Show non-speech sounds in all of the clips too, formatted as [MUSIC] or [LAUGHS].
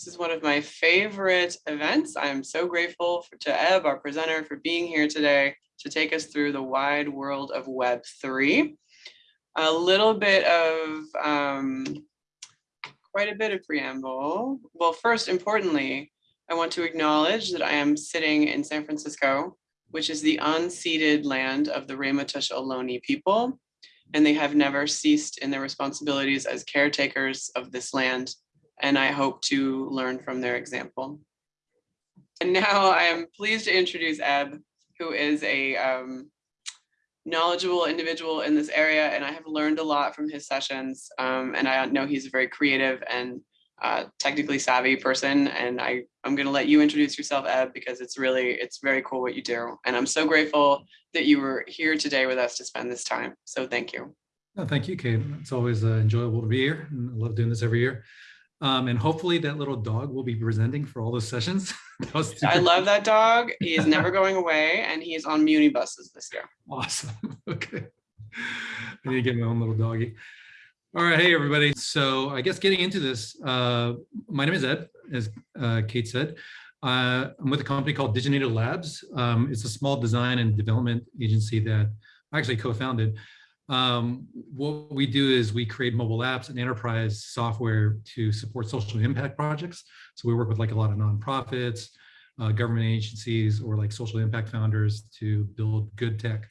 This is one of my favorite events. I'm so grateful for, to Eb, our presenter, for being here today to take us through the wide world of Web3. A little bit of, um, quite a bit of preamble. Well, first, importantly, I want to acknowledge that I am sitting in San Francisco, which is the unceded land of the Ramaytush Ohlone people, and they have never ceased in their responsibilities as caretakers of this land and I hope to learn from their example. And now I am pleased to introduce Eb, who is a um, knowledgeable individual in this area, and I have learned a lot from his sessions. Um, and I know he's a very creative and uh, technically savvy person. And I, I'm gonna let you introduce yourself, Eb, because it's really, it's very cool what you do. And I'm so grateful that you were here today with us to spend this time. So thank you. No, thank you, Kate. It's always uh, enjoyable to be here. I love doing this every year. Um, and hopefully that little dog will be presenting for all those sessions. [LAUGHS] I love that dog. He is [LAUGHS] never going away and he's on Muni buses this year. Awesome. [LAUGHS] Okay. I need to get my own little doggy. All right. Hey, everybody. So I guess getting into this, uh, my name is Eb, as uh, Kate said. Uh, I'm with a company called Diginator Labs. Um, it's a small design and development agency that I actually co-founded. Um, what we do is we create mobile apps and enterprise software to support social impact projects. So we work with like a lot of nonprofits, uh, government agencies, or like social impact founders to build good tech.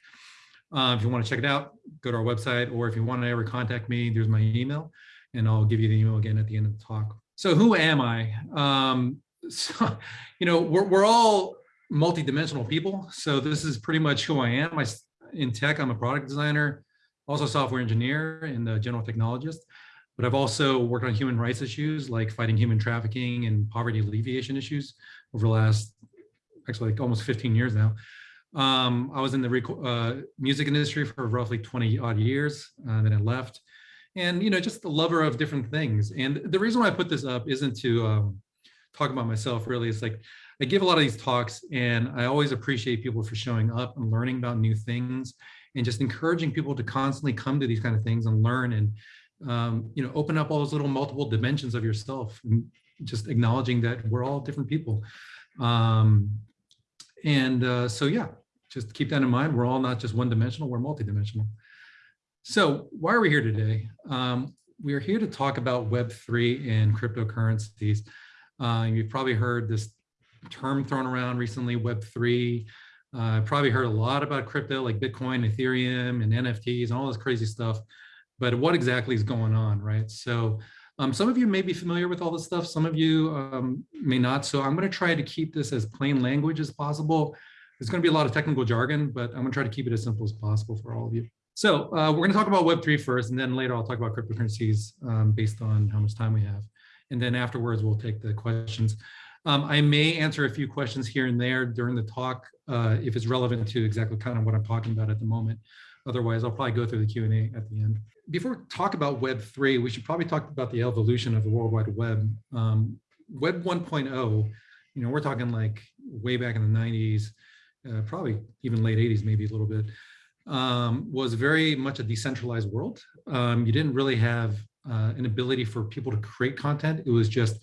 Uh, if you want to check it out, go to our website, or if you want to ever contact me, there's my email, and I'll give you the email again at the end of the talk. So who am I? Um, [LAUGHS] so, you know, we're, we're all multidimensional people. So this is pretty much who I am. I, in tech, I'm a product designer, also software engineer and a general technologist, but I've also worked on human rights issues like fighting human trafficking and poverty alleviation issues over the last, actually like almost 15 years now. Um, I was in the uh, music industry for roughly 20 odd years, uh, then I left. And, you know, just a lover of different things. And the reason why I put this up isn't to um, talk about myself really, it's like, I give a lot of these talks and I always appreciate people for showing up and learning about new things and just encouraging people to constantly come to these kind of things and learn and um, you know open up all those little multiple dimensions of yourself just acknowledging that we're all different people. Um, and uh, so yeah just keep that in mind. We're all not just one dimensional we're multidimensional. So why are we here today? Um, we are here to talk about web3 and cryptocurrencies. Uh, you've probably heard this term thrown around recently web3 uh, probably heard a lot about crypto like Bitcoin, Ethereum, and NFTs and all this crazy stuff. But what exactly is going on, right? So um, some of you may be familiar with all this stuff. Some of you um, may not. So I'm going to try to keep this as plain language as possible. There's going to be a lot of technical jargon, but I'm going to try to keep it as simple as possible for all of you. So uh, we're going to talk about Web3 first, and then later I'll talk about cryptocurrencies um, based on how much time we have. And then afterwards, we'll take the questions. Um, I may answer a few questions here and there during the talk uh, if it's relevant to exactly kind of what I'm talking about at the moment. Otherwise, I'll probably go through the Q&A at the end. Before we talk about Web3, we should probably talk about the evolution of the World Wide Web. Um, Web 1.0, you know, we're talking like way back in the 90s, uh, probably even late 80s, maybe a little bit, um, was very much a decentralized world. Um, you didn't really have uh, an ability for people to create content. It was just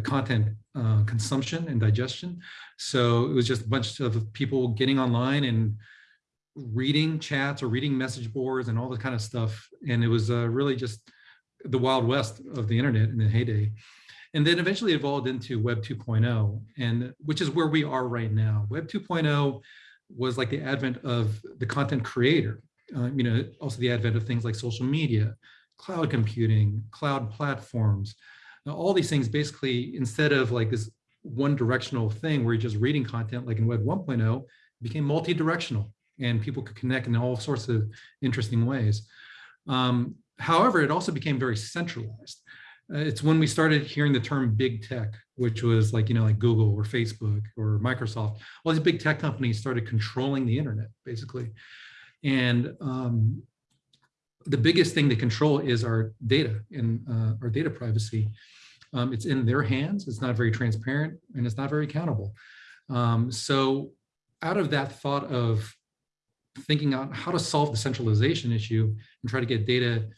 content uh, consumption and digestion. So it was just a bunch of people getting online and reading chats or reading message boards and all the kind of stuff. And it was uh, really just the wild west of the internet in the heyday. And then eventually evolved into Web 2.0, and which is where we are right now. Web 2.0 was like the advent of the content creator. Uh, you know, also the advent of things like social media, cloud computing, cloud platforms, now, all these things basically, instead of like this one directional thing where you're just reading content like in Web 1.0, became multi-directional and people could connect in all sorts of interesting ways. Um, however, it also became very centralized. Uh, it's when we started hearing the term big tech, which was like, you know, like Google or Facebook or Microsoft, all these big tech companies started controlling the internet, basically. And um, the biggest thing to control is our data and uh, our data privacy. Um, it's in their hands. It's not very transparent and it's not very accountable. Um, so out of that thought of thinking out how to solve the centralization issue and try to get data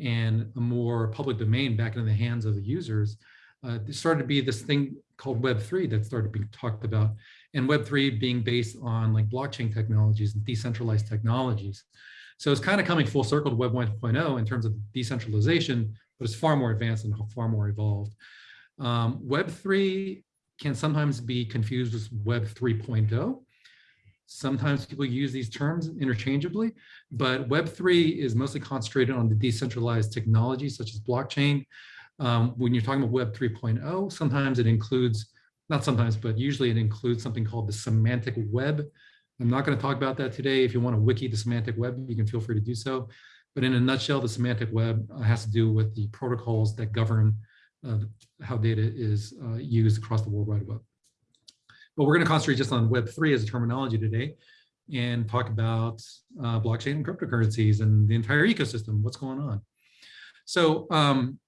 and a more public domain back into the hands of the users, uh, there started to be this thing called Web3 that started being talked about. And Web3 being based on like blockchain technologies and decentralized technologies. So it's kind of coming full circle to Web 1.0 in terms of decentralization, but it's far more advanced and far more evolved. Um, Web3 can sometimes be confused with Web 3.0. Sometimes people use these terms interchangeably, but Web3 is mostly concentrated on the decentralized technologies such as blockchain. Um, when you're talking about Web 3.0, sometimes it includes, not sometimes, but usually it includes something called the semantic web. I'm not going to talk about that today. If you want to wiki the semantic web, you can feel free to do so. But in a nutshell, the semantic web has to do with the protocols that govern uh, how data is uh, used across the World Wide Web. But we're going to concentrate just on Web3 as a terminology today and talk about uh, blockchain and cryptocurrencies and the entire ecosystem, what's going on. So um,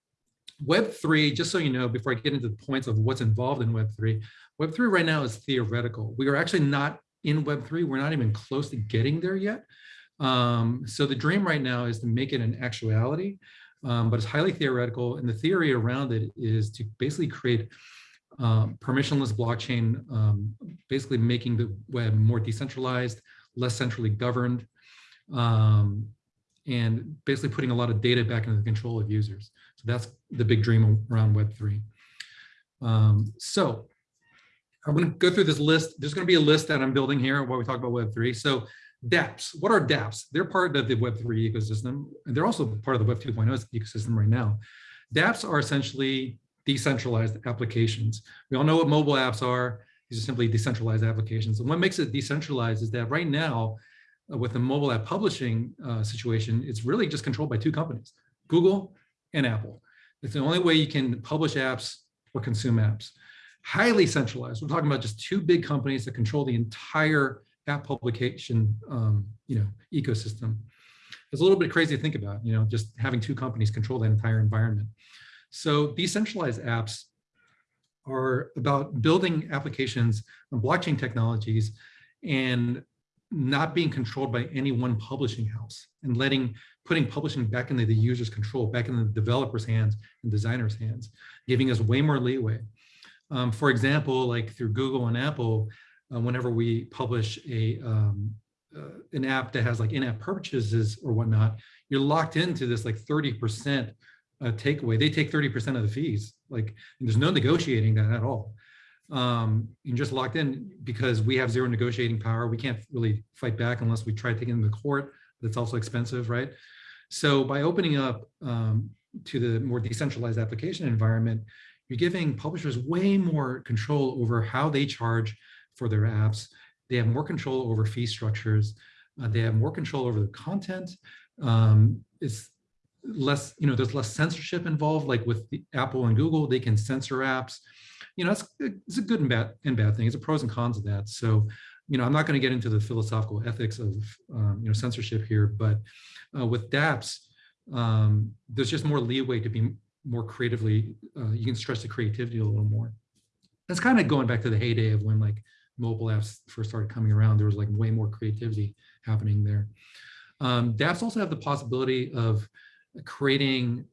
Web3, just so you know, before I get into the points of what's involved in Web3, Web3 right now is theoretical. We are actually not in Web3. We're not even close to getting there yet. Um, so the dream right now is to make it an actuality, um, but it's highly theoretical. And the theory around it is to basically create um, permissionless blockchain, um, basically making the web more decentralized, less centrally governed, um, and basically putting a lot of data back into the control of users. So that's the big dream around Web3. Um, so I'm going to go through this list. There's going to be a list that I'm building here while we talk about Web3. So dApps, what are dApps? They're part of the Web3 ecosystem. And they're also part of the Web 2.0 ecosystem right now. dApps are essentially decentralized applications. We all know what mobile apps are. These are simply decentralized applications. And what makes it decentralized is that right now, uh, with the mobile app publishing uh, situation, it's really just controlled by two companies, Google and Apple. It's the only way you can publish apps or consume apps. Highly centralized. We're talking about just two big companies that control the entire app publication um, you know, ecosystem. It's a little bit crazy to think about, you know, just having two companies control that entire environment. So decentralized apps are about building applications on blockchain technologies and not being controlled by any one publishing house and letting putting publishing back into the user's control, back in the developer's hands and designers' hands, giving us way more leeway. Um, for example, like through Google and Apple, uh, whenever we publish a um, uh, an app that has like in-app purchases or whatnot, you're locked into this like 30% uh, takeaway. They take 30% of the fees. Like there's no negotiating that at all um, you're just locked in because we have zero negotiating power. We can't really fight back unless we try taking them to court. That's also expensive, right? So by opening up um, to the more decentralized application environment, you're giving publishers way more control over how they charge for their apps. They have more control over fee structures. Uh, they have more control over the content. Um, it's less, you know, there's less censorship involved, like with Apple and Google, they can censor apps you know, it's, it's a good and bad and bad thing. It's a pros and cons of that. So, you know, I'm not going to get into the philosophical ethics of, um, you know, censorship here, but uh, with dApps, um, there's just more leeway to be more creatively, uh, you can stretch the creativity a little more. That's kind of going back to the heyday of when like mobile apps first started coming around, there was like way more creativity happening there. Um, dApps also have the possibility of creating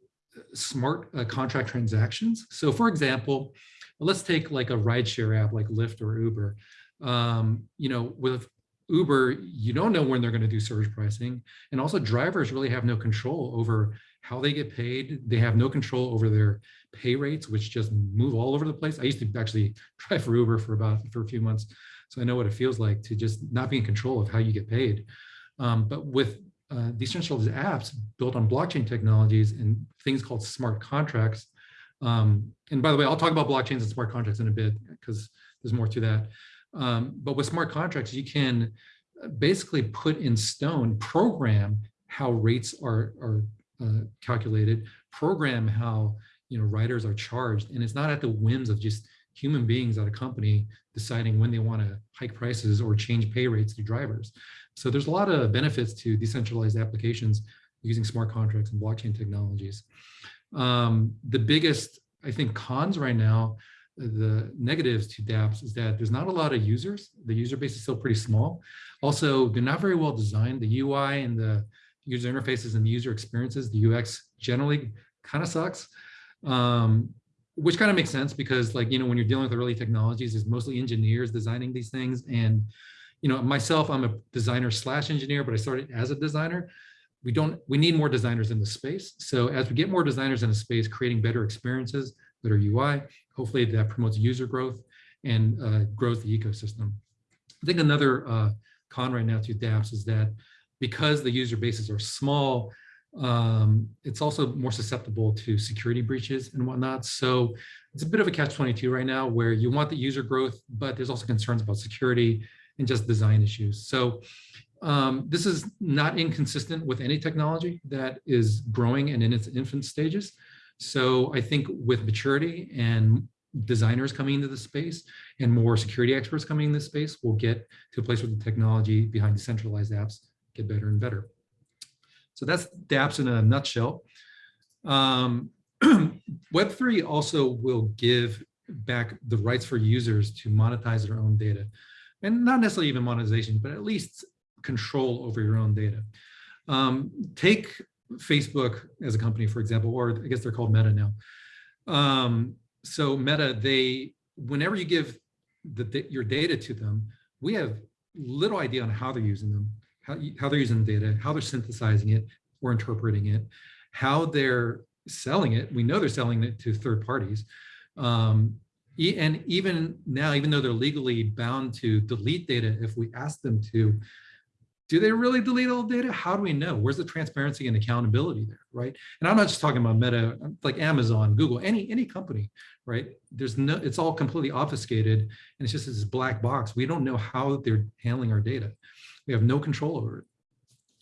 smart uh, contract transactions. So for example, let's take like a rideshare app like Lyft or Uber. Um, you know, with Uber, you don't know when they're going to do surge pricing. And also drivers really have no control over how they get paid. They have no control over their pay rates, which just move all over the place. I used to actually [LAUGHS] drive for Uber for about for a few months. So I know what it feels like to just not be in control of how you get paid. Um, but with uh, decentralized apps built on blockchain technologies and things called smart contracts, um, and by the way, I'll talk about blockchains and smart contracts in a bit because there's more to that. Um, but with smart contracts, you can basically put in stone, program how rates are, are uh, calculated, program how you know riders are charged, and it's not at the whims of just human beings at a company deciding when they want to hike prices or change pay rates to drivers. So there's a lot of benefits to decentralized applications using smart contracts and blockchain technologies. Um, the biggest, I think, cons right now, the negatives to dApps is that there's not a lot of users. The user base is still pretty small. Also, they're not very well designed. The UI and the user interfaces and the user experiences, the UX generally kind of sucks. Um, which kind of makes sense because like, you know, when you're dealing with early technologies, it's mostly engineers designing these things. And, you know, myself, I'm a designer slash engineer, but I started as a designer. We don't, we need more designers in the space. So as we get more designers in the space, creating better experiences, better UI, hopefully that promotes user growth and uh, grows the ecosystem. I think another uh, con right now to dApps is that because the user bases are small, um, it's also more susceptible to security breaches and whatnot. So it's a bit of a catch 22 right now where you want the user growth, but there's also concerns about security and just design issues. So um, this is not inconsistent with any technology that is growing and in its infant stages. So I think with maturity and designers coming into the space and more security experts coming in this space, we'll get to a place where the technology behind decentralized apps get better and better. So that's dApps in a nutshell. Um, [CLEARS THROAT] Web3 also will give back the rights for users to monetize their own data. And not necessarily even monetization, but at least control over your own data. Um, take Facebook as a company, for example, or I guess they're called Meta now. Um, so Meta, they, whenever you give the, your data to them, we have little idea on how they're using them, how, how they're using the data, how they're synthesizing it or interpreting it, how they're selling it. We know they're selling it to third parties. Um, and even now, even though they're legally bound to delete data, if we ask them to, do they really delete all data? How do we know? Where's the transparency and accountability there, right? And I'm not just talking about Meta, like Amazon, Google, any any company, right? There's no, it's all completely obfuscated, and it's just this black box. We don't know how they're handling our data. We have no control over it,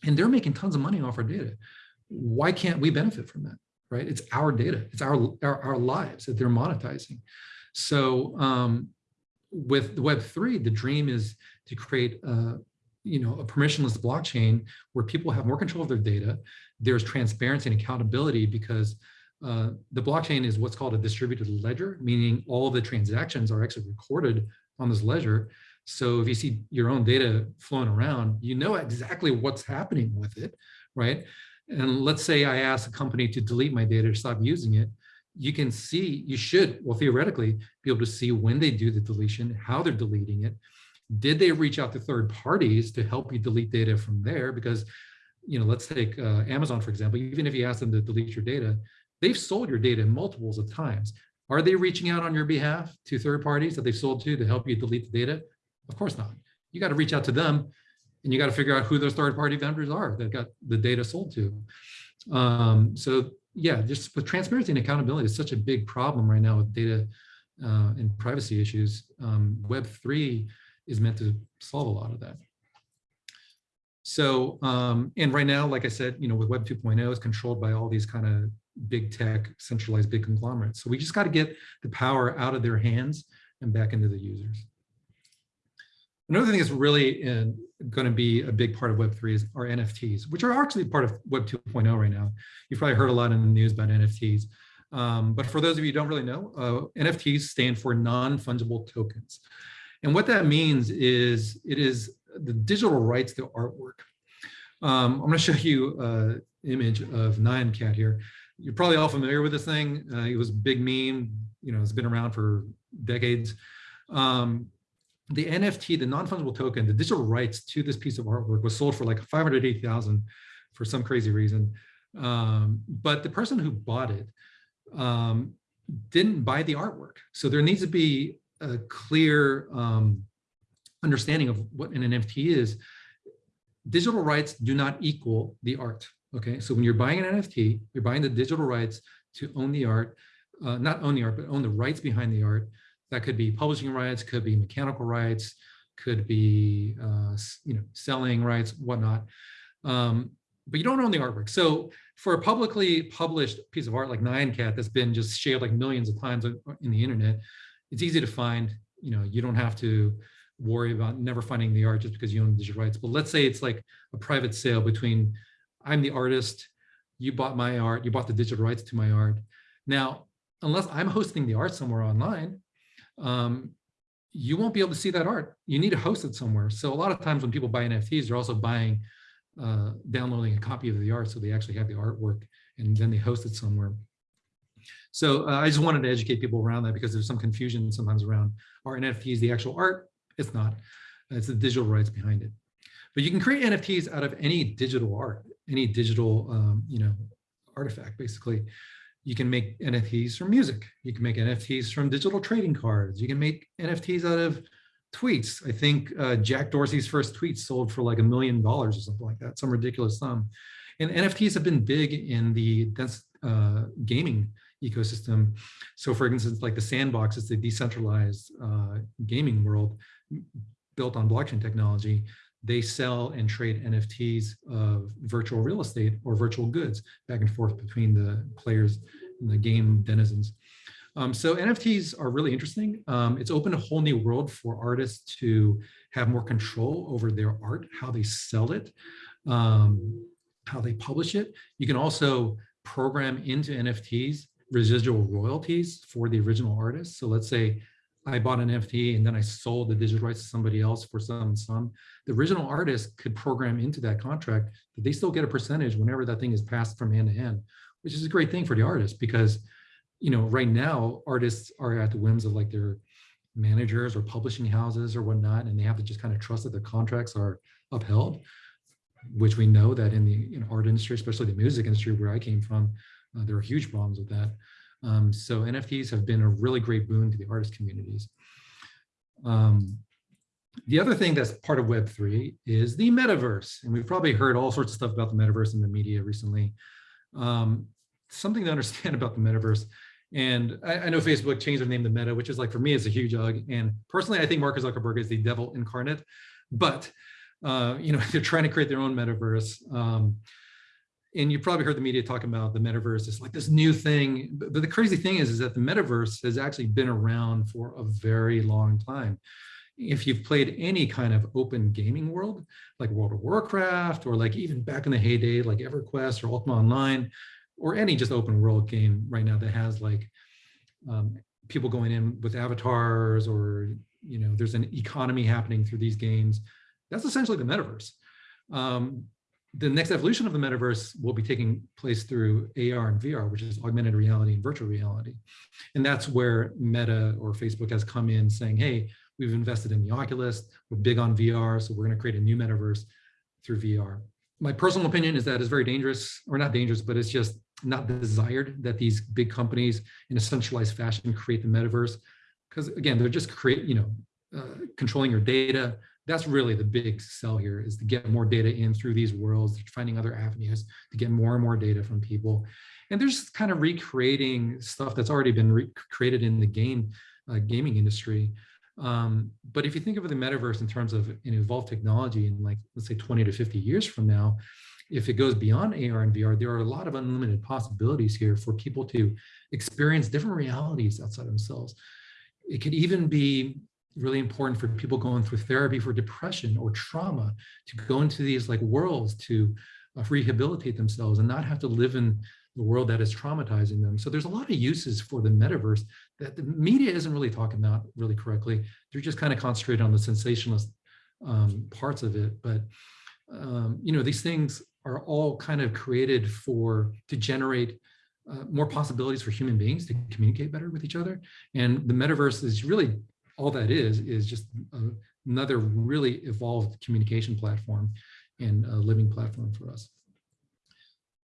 and they're making tons of money off our data. Why can't we benefit from that, right? It's our data, it's our our, our lives that they're monetizing. So um, with Web three, the dream is to create. Uh, you know, a permissionless blockchain where people have more control of their data. There's transparency and accountability because uh, the blockchain is what's called a distributed ledger, meaning all the transactions are actually recorded on this ledger. So if you see your own data flowing around, you know exactly what's happening with it, right? And let's say I ask a company to delete my data or stop using it, you can see, you should, well, theoretically, be able to see when they do the deletion, how they're deleting it, did they reach out to third parties to help you delete data from there? Because, you know, let's take uh, Amazon, for example, even if you ask them to delete your data, they've sold your data multiples of times. Are they reaching out on your behalf to third parties that they've sold to to help you delete the data? Of course not. You got to reach out to them and you got to figure out who those third party vendors are that got the data sold to. Um, so yeah, just with transparency and accountability is such a big problem right now with data uh, and privacy issues. Um, Web3 is meant to solve a lot of that. So, um, and right now, like I said, you know, with Web 2.0, is controlled by all these kind of big tech, centralized big conglomerates. So we just got to get the power out of their hands and back into the users. Another thing that's really going to be a big part of Web3 is our NFTs, which are actually part of Web 2.0 right now. You've probably heard a lot in the news about NFTs. Um, but for those of you who don't really know, uh, NFTs stand for non-fungible tokens. And what that means is it is the digital rights to artwork. Um, I'm going [LAUGHS] to show you an image of Nyan Cat here. You're probably all familiar with this thing. Uh, it was a big meme. You know, it's been around for decades. Um, the NFT, the non-fungible token, the digital rights to this piece of artwork was sold for like 580,000 for some crazy reason. Um, but the person who bought it um, didn't buy the artwork. So there needs to be a clear um, understanding of what an NFT is, digital rights do not equal the art. Okay, so when you're buying an NFT, you're buying the digital rights to own the art, uh, not own the art, but own the rights behind the art. That could be publishing rights, could be mechanical rights, could be uh, you know selling rights, whatnot. Um, but you don't own the artwork. So for a publicly published piece of art like Nyan Cat that's been just shared like millions of times in the internet, it's easy to find, you know, you don't have to worry about never finding the art just because you own the digital rights. But let's say it's like a private sale between I'm the artist, you bought my art, you bought the digital rights to my art. Now, unless I'm hosting the art somewhere online, um, you won't be able to see that art. You need to host it somewhere. So a lot of times when people buy NFTs, they're also buying, uh, downloading a copy of the art so they actually have the artwork and then they host it somewhere. So uh, I just wanted to educate people around that because there's some confusion sometimes around are NFTs the actual art? It's not. It's the digital rights behind it. But you can create NFTs out of any digital art, any digital, um, you know, artifact, basically. You can make NFTs from music. You can make NFTs from digital trading cards. You can make NFTs out of tweets. I think uh, Jack Dorsey's first tweet sold for like a million dollars or something like that, some ridiculous sum. And NFTs have been big in the dense uh, gaming ecosystem. So for instance, like the sandbox is the decentralized uh, gaming world built on blockchain technology. They sell and trade NFTs of virtual real estate or virtual goods back and forth between the players and the game denizens. Um, so NFTs are really interesting. Um, it's opened a whole new world for artists to have more control over their art, how they sell it, um, how they publish it. You can also program into NFTs residual royalties for the original artist. So let's say I bought an NFT and then I sold the digital rights to somebody else for some sum. The original artist could program into that contract that they still get a percentage whenever that thing is passed from hand to hand, which is a great thing for the artist because, you know, right now artists are at the whims of like their managers or publishing houses or whatnot, and they have to just kind of trust that their contracts are upheld, which we know that in the know, art industry, especially the music industry where I came from, uh, there are huge problems with that. Um, so NFTs have been a really great boon to the artist communities. Um, the other thing that's part of Web3 is the metaverse. And we've probably heard all sorts of stuff about the metaverse in the media recently. Um, something to understand [LAUGHS] about the metaverse. And I, I, know Facebook changed their name to Meta, which is like, for me, it's a huge hug. And personally, I think Mark Zuckerberg is the devil incarnate. But, uh, you know, [LAUGHS] they're trying to create their own metaverse. Um, and you probably heard the media talking about the metaverse it's like this new thing but, the crazy thing is is that the metaverse has actually been around for a very long time. If you've played any kind of open gaming world like world of warcraft or like even back in the heyday like everquest or ultima online or any just open world game right now that has like um, people going in with avatars or you know there's an economy happening through these games that's essentially the metaverse. Um, the next evolution of the metaverse will be taking place through AR and VR, which is augmented reality and virtual reality. And that's where Meta or Facebook has come in saying, hey, we've invested in the Oculus, we're big on VR, so we're gonna create a new metaverse through VR. My personal opinion is that it's very dangerous, or not dangerous, but it's just not desired that these big companies in a centralized fashion create the metaverse. Because again, they're just create, you know, uh, controlling your data, that's really the big sell here is to get more data in through these worlds, finding other avenues to get more and more data from people. And there's kind of recreating stuff that's already been created in the game uh, gaming industry. Um, but if you think of the metaverse in terms of an evolved technology in like, let's say 20 to 50 years from now, if it goes beyond AR and VR, there are a lot of unlimited possibilities here for people to experience different realities outside themselves. It could even be really important for people going through therapy for depression or trauma to go into these like worlds to uh, rehabilitate themselves and not have to live in the world that is traumatizing them. So there's a lot of uses for the metaverse that the media isn't really talking about really correctly. They're just kind of concentrated on the sensationalist um, parts of it. But, um, you know, these things are all kind of created for to generate uh, more possibilities for human beings to communicate better with each other. And the metaverse is really all that is, is just a, another really evolved communication platform and a living platform for us.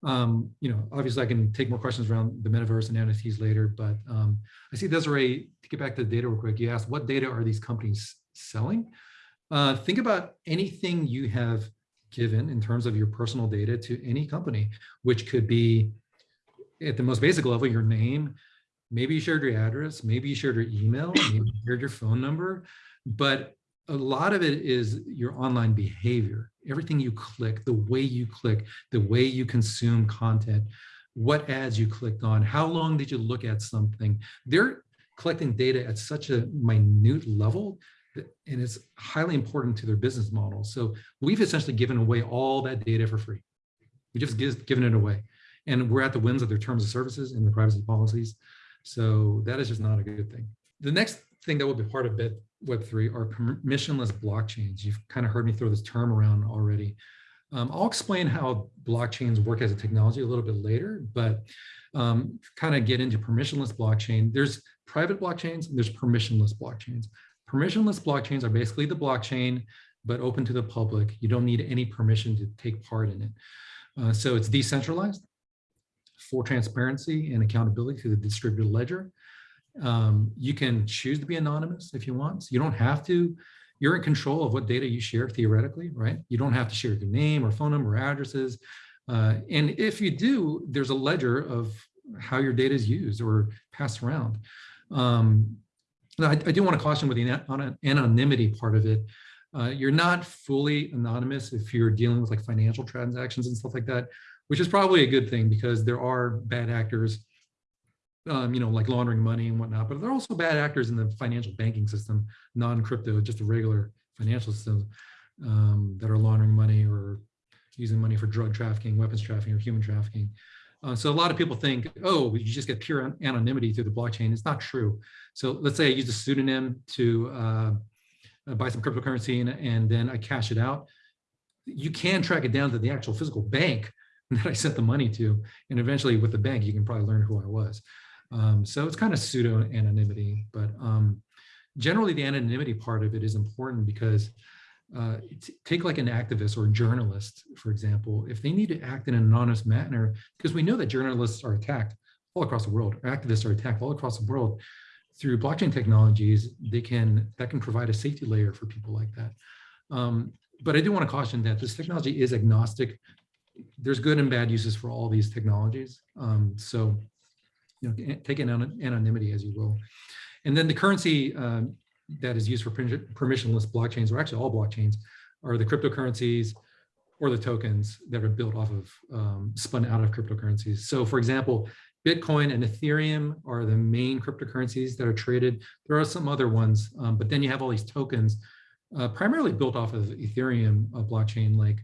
Um, you know, obviously I can take more questions around the metaverse and NFTs later, but um, I see Desiree, to get back to the data real quick, you asked what data are these companies selling? Uh, think about anything you have given in terms of your personal data to any company, which could be at the most basic level, your name, maybe you shared your address, maybe you shared your email, [CLEARS THROAT] maybe you shared your phone number, but a lot of it is your online behavior. Everything you click, the way you click, the way you consume content, what ads you clicked on, how long did you look at something. They're collecting data at such a minute level and it's highly important to their business model. So we've essentially given away all that data for free. We just given it away. And we're at the whims of their terms of services and their privacy policies. So that is just not a good thing. The next thing that will be part of Web3 are permissionless blockchains. You've kind of heard me throw this term around already. Um, I'll explain how blockchains work as a technology a little bit later, but um, kind of get into permissionless blockchain. There's private blockchains and there's permissionless blockchains. Permissionless blockchains are basically the blockchain, but open to the public. You don't need any permission to take part in it. Uh, so it's decentralized, full transparency and accountability to the distributed ledger. Um, you can choose to be anonymous if you want. So you don't have to. You're in control of what data you share theoretically, right? You don't have to share your name or phone number or addresses. Uh, and if you do, there's a ledger of how your data is used or passed around. Um, I, I, do want to caution with the anonymity part of it. Uh, you're not fully anonymous if you're dealing with like financial transactions and stuff like that, which is probably a good thing because there are bad actors, um, you know, like laundering money and whatnot, but there are also bad actors in the financial banking system, non-crypto, just a regular financial system um, that are laundering money or using money for drug trafficking, weapons trafficking, or human trafficking. Uh, so a lot of people think, oh, you just get pure anonymity through the blockchain. It's not true. So let's say I use a pseudonym to uh, buy some cryptocurrency and, and then I cash it out. You can track it down to the actual physical bank [LAUGHS] that I sent the money to. And eventually with the bank, you can probably learn who I was. Um, so it's kind of pseudo anonymity, but um, generally the anonymity part of it is important because uh, take like an activist or journalist, for example, if they need to act in an anonymous manner, because we know that journalists are attacked all across the world, or activists are attacked all across the world through blockchain technologies, they can, that can provide a safety layer for people like that. Um, but I do want to caution that this technology is agnostic. There's good and bad uses for all these technologies. Um, so, you know, take an anonymity as you will. And then the currency um, that is used for permissionless blockchains, or actually all blockchains, are the cryptocurrencies or the tokens that are built off of, um, spun out of cryptocurrencies. So for example, Bitcoin and Ethereum are the main cryptocurrencies that are traded. There are some other ones, um, but then you have all these tokens uh, primarily built off of Ethereum uh, blockchain like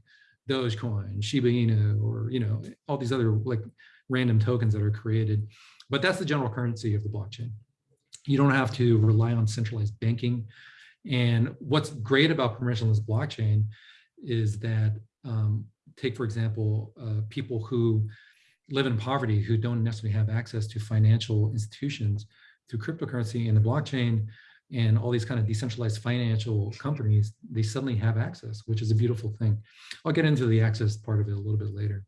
Dogecoin, Shiba Inu, or you know all these other like random tokens that are created. But that's the general currency of the blockchain you don't have to rely on centralized banking. And what's great about permissionless blockchain is that, um, take for example, uh, people who live in poverty who don't necessarily have access to financial institutions through cryptocurrency and the blockchain and all these kind of decentralized financial companies, they suddenly have access, which is a beautiful thing. I'll get into the access part of it a little bit later.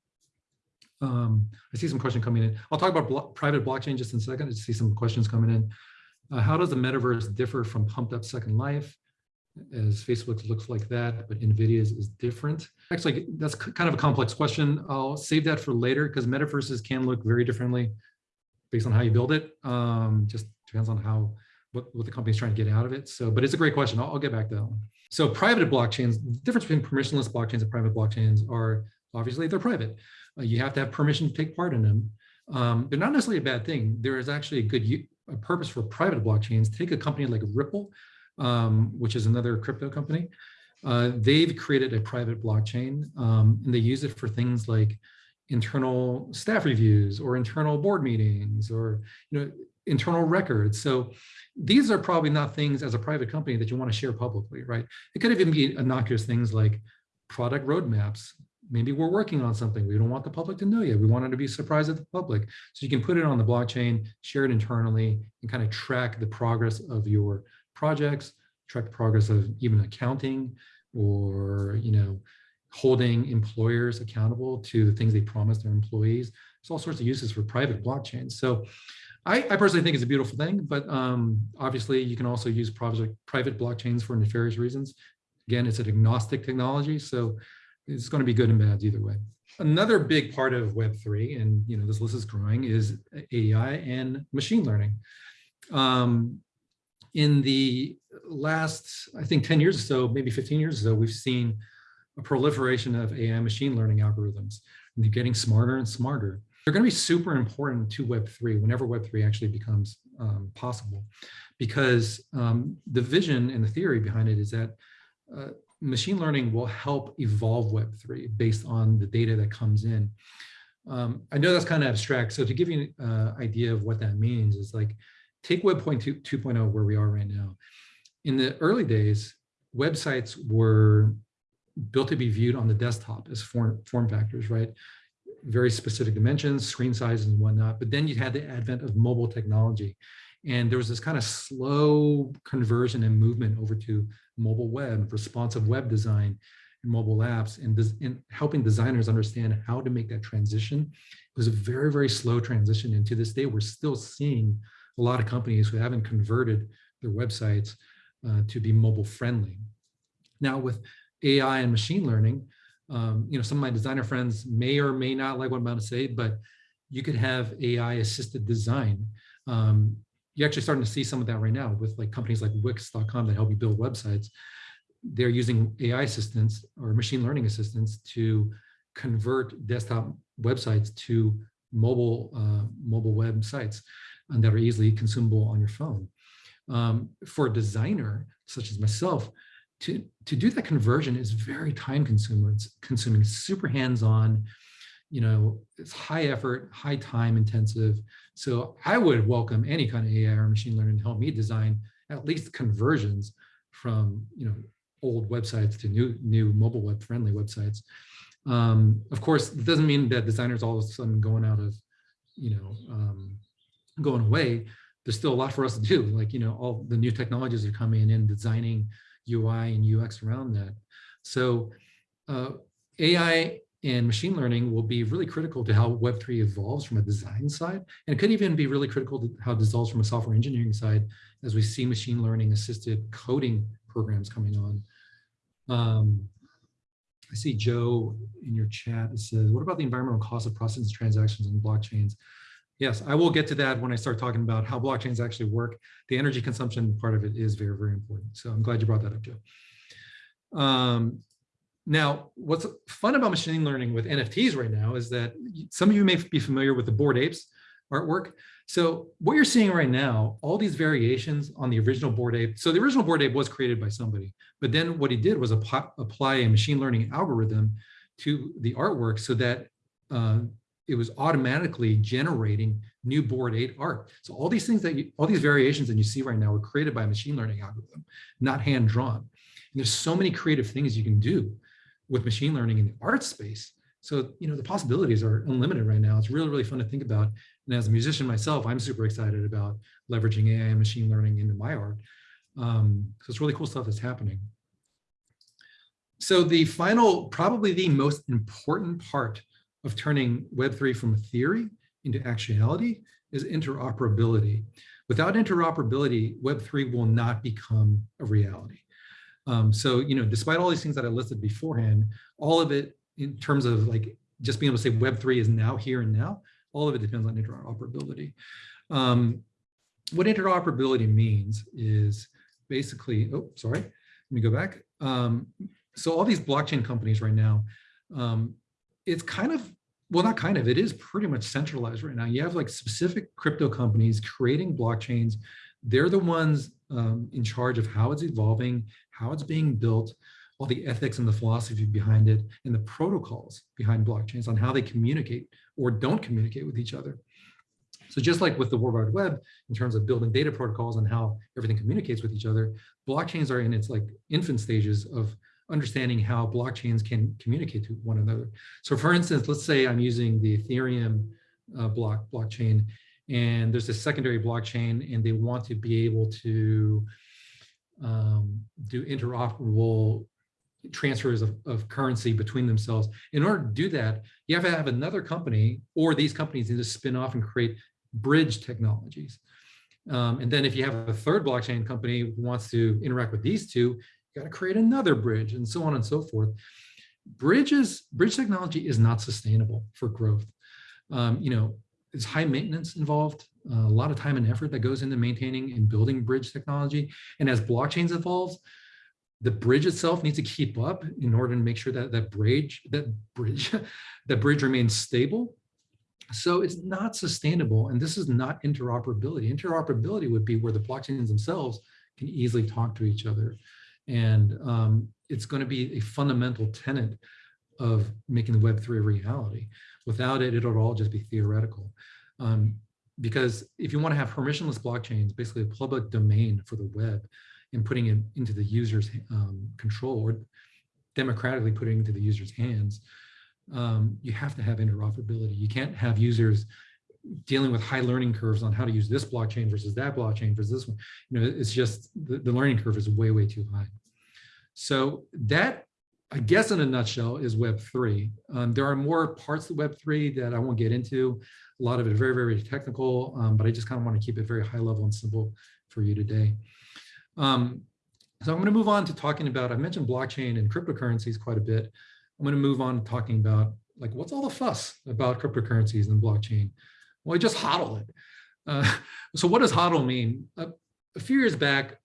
Um, I see some questions coming in. I'll talk about blo private blockchain just in a second. I see some questions coming in. Uh, how does the metaverse differ from pumped up Second Life? As Facebook looks like that, but NVIDIA's is different. Actually, that's kind of a complex question. I'll save that for later because metaverses can look very differently based on how you build it. Um, just depends on how what, what the company's trying to get out of it. So, but it's a great question. I'll, I'll get back to that one. So private blockchains, the difference between permissionless blockchains and private blockchains are obviously they're private. Uh, you have to have permission to take part in them. Um, they're not necessarily a bad thing. There is actually a good a purpose for private blockchains, take a company like Ripple, um, which is another crypto company. Uh, they've created a private blockchain um, and they use it for things like internal staff reviews or internal board meetings or you know internal records. So these are probably not things as a private company that you want to share publicly, right? It could even be innocuous things like product roadmaps, maybe we're working on something. We don't want the public to know yet. We want it to be surprised at the public. So you can put it on the blockchain, share it internally, and kind of track the progress of your projects, track the progress of even accounting or, you know, holding employers accountable to the things they promise their employees. There's all sorts of uses for private blockchains. So I, I personally think it's a beautiful thing, but um, obviously you can also use private, private blockchains for nefarious reasons. Again, it's an agnostic technology. So it's going to be good and bad either way. Another big part of Web3, and you know this list is growing, is AI and machine learning. Um, in the last, I think 10 years or so, maybe 15 years or so, we've seen a proliferation of AI machine learning algorithms. And they're getting smarter and smarter. They're going to be super important to Web3 whenever Web3 actually becomes um, possible, because um, the vision and the theory behind it is that uh, machine learning will help evolve Web3 based on the data that comes in. Um, I know that's kind of abstract. So to give you an uh, idea of what that means is like, take Web 2.0 where we are right now. In the early days, websites were built to be viewed on the desktop as form, form factors, right? Very specific dimensions, screen sizes and whatnot. But then you had the advent of mobile technology. And there was this kind of slow conversion and movement over to mobile web, responsive web design, and mobile apps, and, and helping designers understand how to make that transition. It was a very, very slow transition. And to this day, we're still seeing a lot of companies who haven't converted their websites uh, to be mobile friendly. Now with AI and machine learning, um, you know, some of my designer friends may or may not like what I'm about to say, but you could have AI assisted design. Um, you're actually starting to see some of that right now with like companies like Wix.com that help you build websites. They're using AI assistants or machine learning assistants to convert desktop websites to mobile uh, mobile websites and that are easily consumable on your phone. Um, for a designer such as myself, to, to do that conversion is very time consuming. It's consuming, super hands-on, you know, it's high effort, high time intensive. So I would welcome any kind of AI or machine learning to help me design at least conversions from, you know, old websites to new, new mobile web friendly websites. Um, of course, it doesn't mean that designers all of a sudden going out of, you know, um, going away. There's still a lot for us to do. Like, you know, all the new technologies are coming in, designing UI and UX around that. So uh, AI and machine learning will be really critical to how Web3 evolves from a design side. And it could even be really critical to how it evolves from a software engineering side as we see machine learning assisted coding programs coming on. Um, I see Joe in your chat. It says, what about the environmental cost of processing transactions in blockchains? Yes, I will get to that when I start talking about how blockchains actually work. The energy consumption part of it is very, very important. So I'm glad you brought that up, Joe. Um, now, what's fun about machine learning with NFTs right now is that some of you may be familiar with the Bored Apes artwork. So what you're seeing right now, all these variations on the original Bored Ape. So the original Bored Ape was created by somebody, but then what he did was apply a machine learning algorithm to the artwork so that uh, it was automatically generating new Bored Ape art. So all these things that you, all these variations that you see right now were created by a machine learning algorithm, not hand drawn. And there's so many creative things you can do with machine learning in the art space. So, you know, the possibilities are unlimited right now. It's really, really fun to think about. And as a musician myself, I'm super excited about leveraging AI and machine learning into my art. Um, so it's really cool stuff that's happening. So the final, probably the most important part of turning Web3 from a theory into actuality is interoperability. Without interoperability, Web3 will not become a reality. Um, so, you know, despite all these things that I listed beforehand, all of it in terms of like just being able to say Web3 is now here and now, all of it depends on interoperability. Um, what interoperability means is basically, oh, sorry, let me go back. Um, so all these blockchain companies right now, um, it's kind of, well, not kind of, it is pretty much centralized right now. You have like specific crypto companies creating blockchains. They're the ones um, in charge of how it's evolving, how it's being built, all the ethics and the philosophy behind it, and the protocols behind blockchains on how they communicate or don't communicate with each other. So just like with the World Wide Web, in terms of building data protocols and how everything communicates with each other, blockchains are in its like infant stages of understanding how blockchains can communicate to one another. So for instance, let's say I'm using the Ethereum uh, block blockchain and there's a secondary blockchain and they want to be able to um, do interoperable transfers of, of currency between themselves. In order to do that, you have to have another company or these companies need to spin off and create bridge technologies. Um, and then if you have a third blockchain company who wants to interact with these two, you got to create another bridge and so on and so forth. Bridges, bridge technology is not sustainable for growth. Um, you know, it's high maintenance involved, uh, a lot of time and effort that goes into maintaining and building bridge technology. And as blockchains evolves, the bridge itself needs to keep up in order to make sure that that bridge, that bridge, [LAUGHS] that bridge remains stable. So it's not sustainable. And this is not interoperability. Interoperability would be where the blockchains themselves can easily talk to each other. And um, it's going to be a fundamental tenet of making the Web3 a reality. Without it, it'll all just be theoretical. Um, because if you want to have permissionless blockchains, basically a public domain for the web and putting it into the user's um, control, or democratically putting it into the user's hands, um, you have to have interoperability. You can't have users dealing with high learning curves on how to use this blockchain versus that blockchain versus this one. You know, it's just the, the learning curve is way, way too high. So that, I guess in a nutshell, is Web3. Um, there are more parts of Web3 that I won't get into. A lot of it very, very technical, um, but I just kind of want to keep it very high level and simple for you today. Um, so I'm going to move on to talking about, I mentioned blockchain and cryptocurrencies quite a bit. I'm going to move on to talking about like, what's all the fuss about cryptocurrencies and blockchain? Well, I just hodl it. Uh, [LAUGHS] so what does hodl mean? Uh, a few years back,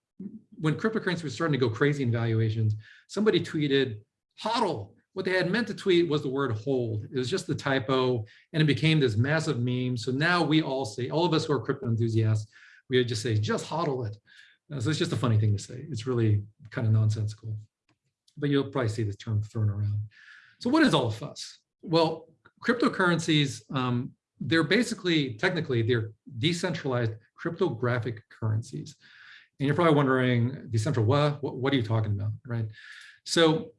when cryptocurrency was starting to go crazy in valuations, somebody tweeted, hodl. What they had meant to tweet was the word hold. It was just the typo, and it became this massive meme. So now we all say, all of us who are crypto enthusiasts, we just say, just hodl it. Uh, so it's just a funny thing to say. It's really kind of nonsensical. But you'll probably see this term thrown around. So what is all the fuss? Well, cryptocurrencies, um, they're basically, technically, they're decentralized cryptographic currencies. And you're probably wondering, decentral what? what? What are you talking about, right? So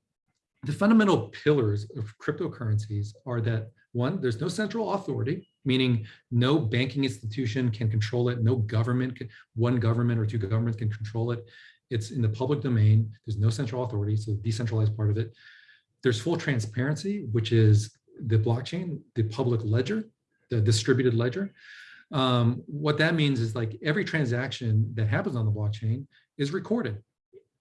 the fundamental pillars of cryptocurrencies are that one, there's no central authority, meaning no banking institution can control it, no government, can, one government or two governments can control it. It's in the public domain. There's no central authority, so the decentralized part of it. There's full transparency, which is the blockchain, the public ledger, the distributed ledger. Um, what that means is like every transaction that happens on the blockchain is recorded.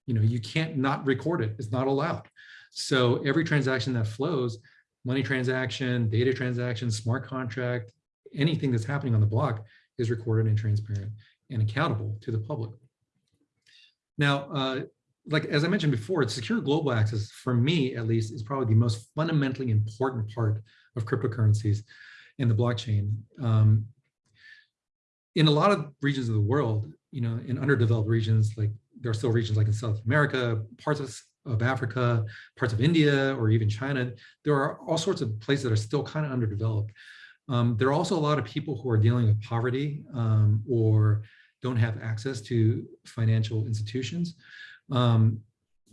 You know, you can't not record it. It's not allowed. So every transaction that flows, money transaction, data transaction, smart contract, anything that's happening on the block is recorded and transparent and accountable to the public. Now, uh, like as I mentioned before, it's secure global access, for me at least, is probably the most fundamentally important part of cryptocurrencies and the blockchain. Um, in a lot of regions of the world, you know, in underdeveloped regions, like there are still regions like in South America, parts of, of Africa, parts of India, or even China, there are all sorts of places that are still kind of underdeveloped. Um, there are also a lot of people who are dealing with poverty um, or don't have access to financial institutions. Um,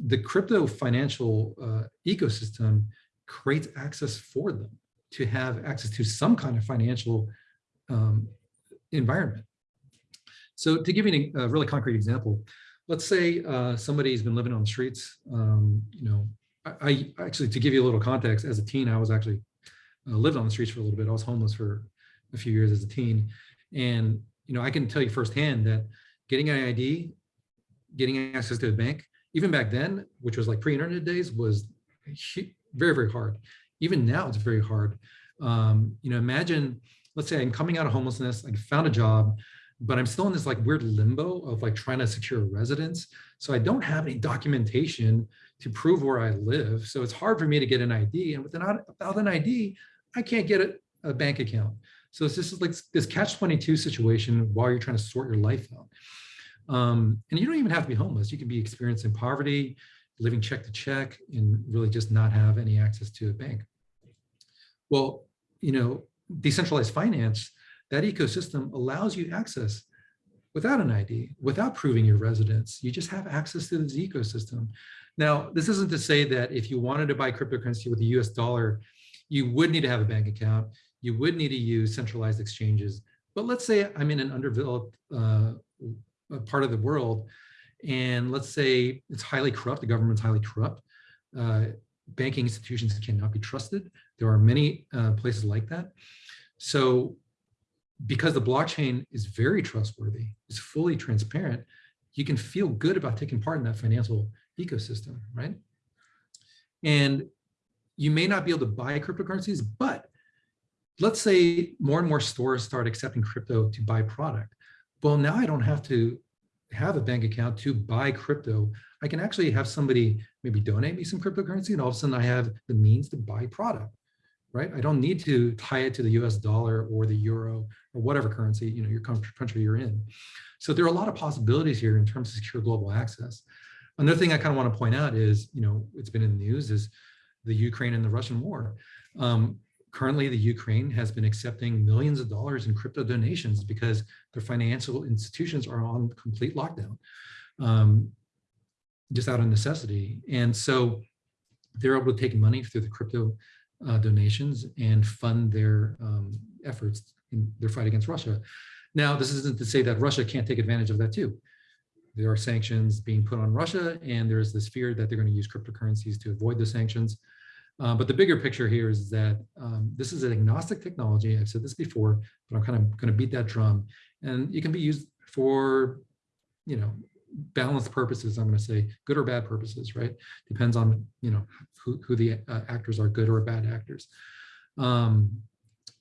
the crypto financial uh, ecosystem creates access for them to have access to some kind of financial um, environment. So to give you a really concrete example, let's say uh, somebody's been living on the streets. Um, you know, I, I, actually, to give you a little context, as a teen, I was actually uh, lived on the streets for a little bit. I was homeless for a few years as a teen. And, you know, I can tell you firsthand that getting an ID, getting access to a bank, even back then, which was like pre-internet days, was very, very hard. Even now, it's very hard. Um, you know, imagine, let's say I'm coming out of homelessness, I found a job, but I'm still in this like weird limbo of like trying to secure a residence. So I don't have any documentation to prove where I live. So it's hard for me to get an ID. And without, without an ID, I can't get a, a bank account. So this is like this catch-22 situation while you're trying to sort your life out. Um, and you don't even have to be homeless. You can be experiencing poverty, living check to check, and really just not have any access to a bank. Well, you know, decentralized finance, that ecosystem allows you access without an ID, without proving your residence. You just have access to this ecosystem. Now, this isn't to say that if you wanted to buy cryptocurrency with the US dollar, you would need to have a bank account. You would need to use centralized exchanges. But let's say I'm in an underdeveloped uh, part of the world, and let's say it's highly corrupt, the government's highly corrupt. Uh, banking institutions cannot be trusted. There are many uh, places like that. So because the blockchain is very trustworthy, it's fully transparent, you can feel good about taking part in that financial ecosystem, right? And you may not be able to buy cryptocurrencies, but let's say more and more stores start accepting crypto to buy product. Well, now I don't have to have a bank account to buy crypto. I can actually have somebody maybe donate me some cryptocurrency and all of a sudden I have the means to buy product, right? I don't need to tie it to the US dollar or the euro or whatever currency, you know, your country you're in. So there are a lot of possibilities here in terms of secure global access. Another thing I kind of want to point out is, you know, it's been in the news is the Ukraine and the Russian war. Um, currently, the Ukraine has been accepting millions of dollars in crypto donations because their financial institutions are on complete lockdown, um, just out of necessity. And so they're able to take money through the crypto uh, donations and fund their um, efforts in their fight against Russia. Now, this isn't to say that Russia can't take advantage of that too. There are sanctions being put on Russia, and there's this fear that they're going to use cryptocurrencies to avoid the sanctions. Uh, but the bigger picture here is that um, this is an agnostic technology. I've said this before, but I'm kind of going to beat that drum. And it can be used for, you know, balanced purposes, I'm going to say good or bad purposes, right? Depends on, you know, who, who the uh, actors are, good or bad actors. Um,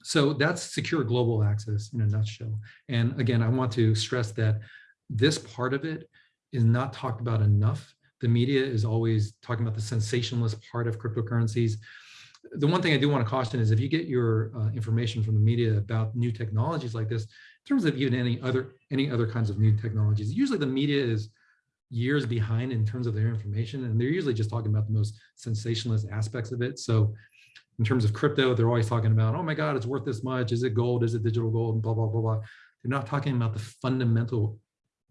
so that's secure global access in a nutshell. And again, I want to stress that this part of it is not talked about enough. The media is always talking about the sensationalist part of cryptocurrencies. The one thing I do want to caution is if you get your uh, information from the media about new technologies like this, in terms of even any other any other kinds of new technologies, usually the media is years behind in terms of their information, and they're usually just talking about the most sensationalist aspects of it. So in terms of crypto, they're always talking about, oh my God, it's worth this much. Is it gold? Is it digital gold? And blah, blah, blah, blah. They're not talking about the fundamental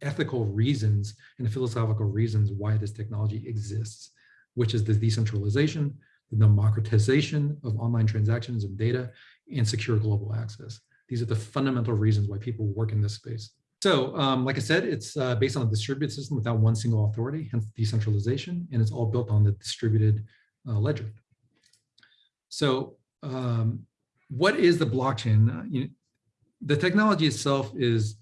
ethical reasons and philosophical reasons why this technology exists, which is the decentralization, the democratization of online transactions and data, and secure global access. These are the fundamental reasons why people work in this space. So, um, like I said, it's uh, based on a distributed system without one single authority, hence decentralization, and it's all built on the distributed uh, ledger. So um, what is the blockchain? Uh, you, the technology itself is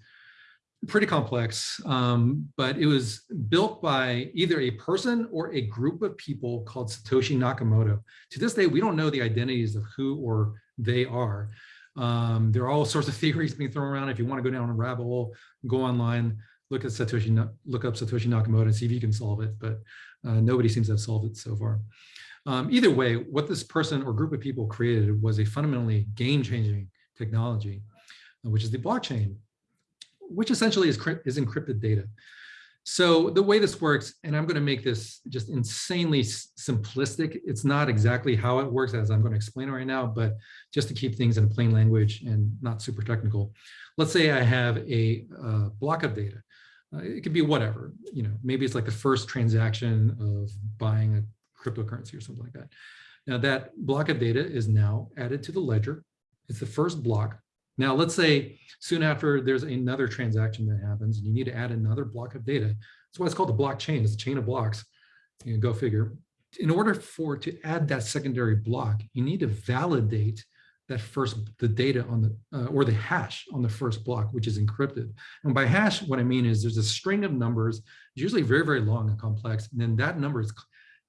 pretty complex, um, but it was built by either a person or a group of people called Satoshi Nakamoto. To this day, we don't know the identities of who or they are. Um, there are all sorts of [LAUGHS] theories being thrown around. If you want to go down a rabbit hole, go online, look at Satoshi, look up Satoshi Nakamoto and see if you can solve it. But uh, nobody seems to have solved it so far. Um, either way, what this person or group of people created was a fundamentally game-changing technology, uh, which is the blockchain, which essentially is, is encrypted data. So the way this works, and I'm going to make this just insanely simplistic. It's not exactly how it works as I'm going to explain it right now, but just to keep things in a plain language and not super technical. Let's say I have a uh, block of data. Uh, it could be whatever, you know, maybe it's like the first transaction of buying a cryptocurrency or something like that. Now that block of data is now added to the ledger. It's the first block. Now let's say soon after there's another transaction that happens and you need to add another block of data. That's why it's called the blockchain. It's a chain of blocks. You know, go figure. In order for to add that secondary block, you need to validate that first the data on the uh, or the hash on the first block, which is encrypted. And by hash, what I mean is there's a string of numbers, It's usually very, very long and complex, and then that number is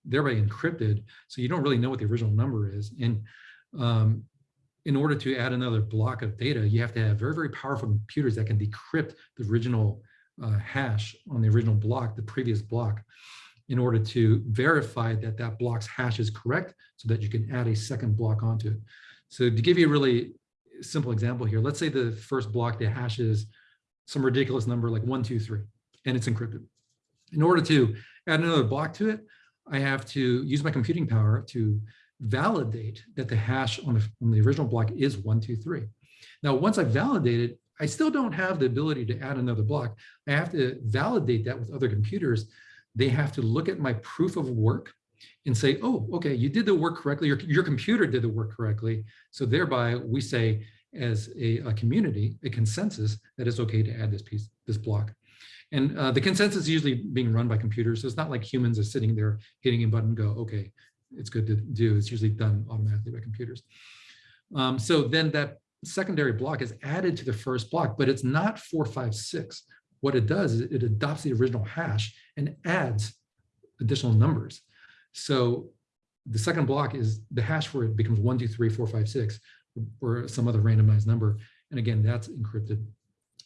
thereby encrypted. So you don't really know what the original number is. And um, in order to add another block of data, you have to have very, very powerful computers that can decrypt the original uh, hash on the original block, the previous block, in order to verify that that block's hash is correct so that you can add a second block onto it. So to give you a really simple example here, let's say the first block, the hash is some ridiculous number like one, two, three, and it's encrypted. In order to add another block to it, I have to use my computing power to validate that the hash on the, on the original block is one, two, three. Now, once I validate it, I still don't have the ability to add another block. I have to validate that with other computers. They have to look at my proof of work and say, oh, okay, you did the work correctly. Your, your computer did the work correctly. So thereby we say as a, a community, a consensus that it's okay to add this piece, this block. And uh, the consensus is usually being run by computers. So it's not like humans are sitting there hitting a button go, okay, it's good to do. It's usually done automatically by computers. Um, so then that secondary block is added to the first block, but it's not 456. What it does is it adopts the original hash and adds additional numbers. So the second block is the hash for it becomes one, two, three, four, five, six, or some other randomized number. And again, that's encrypted.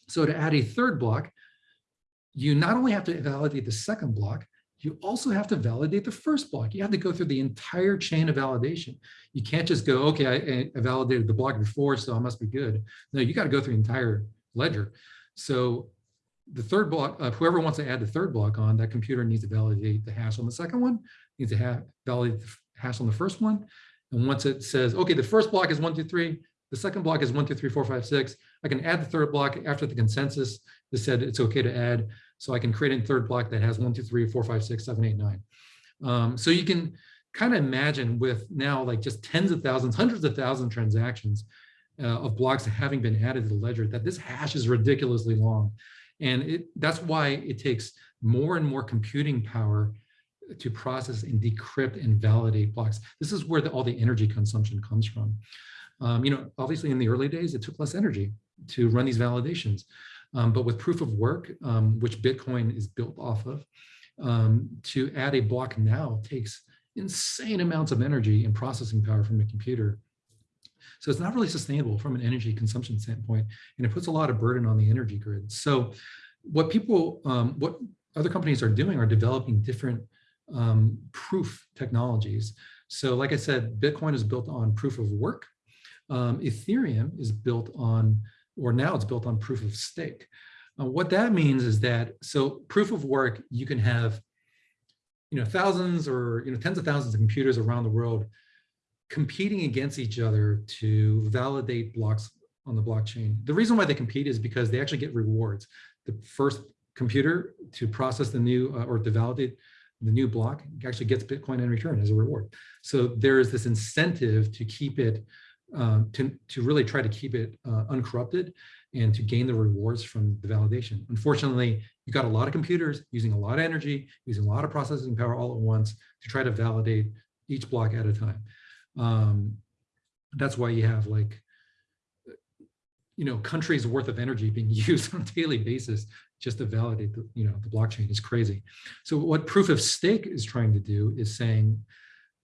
So to add a third block, you not only have to validate the second block, you also have to validate the first block. You have to go through the entire chain of validation. You can't just go, okay, I, I validated the block before, so I must be good. No, you got to go through the entire ledger. So the third block, uh, whoever wants to add the third block on, that computer needs to validate the hash on the second one, needs to have validate the hash on the first one. And once it says, okay, the first block is one, two, three, the second block is one, two, three, four, five, six. I can add the third block after the consensus that said it's okay to add. So I can create a third block that has one, two, three, four, five, six, seven, eight, nine. Um, so you can kind of imagine with now like just tens of thousands, hundreds of thousands transactions uh, of blocks having been added to the ledger, that this hash is ridiculously long. And it, that's why it takes more and more computing power to process and decrypt and validate blocks. This is where the, all the energy consumption comes from. Um, you know, obviously in the early days, it took less energy to run these validations. Um, but with proof of work, um, which Bitcoin is built off of, um, to add a block now takes insane amounts of energy and processing power from a computer. So it's not really sustainable from an energy consumption standpoint, and it puts a lot of burden on the energy grid. So what people, um, what other companies are doing are developing different um, proof technologies. So like I said, Bitcoin is built on proof of work. Um, Ethereum is built on, or now it's built on proof of stake. Uh, what that means is that, so proof of work, you can have, you know, thousands or, you know, tens of thousands of computers around the world competing against each other to validate blocks on the blockchain. The reason why they compete is because they actually get rewards. The first computer to process the new uh, or to validate the new block actually gets Bitcoin in return as a reward. So there is this incentive to keep it, um, to, to really try to keep it uh, uncorrupted and to gain the rewards from the validation. Unfortunately, you got a lot of computers using a lot of energy, using a lot of processing power all at once to try to validate each block at a time. Um, that's why you have like, you know, countries worth of energy being [LAUGHS] used on a daily basis just to validate the, you know, the blockchain is crazy. So what proof of stake is trying to do is saying,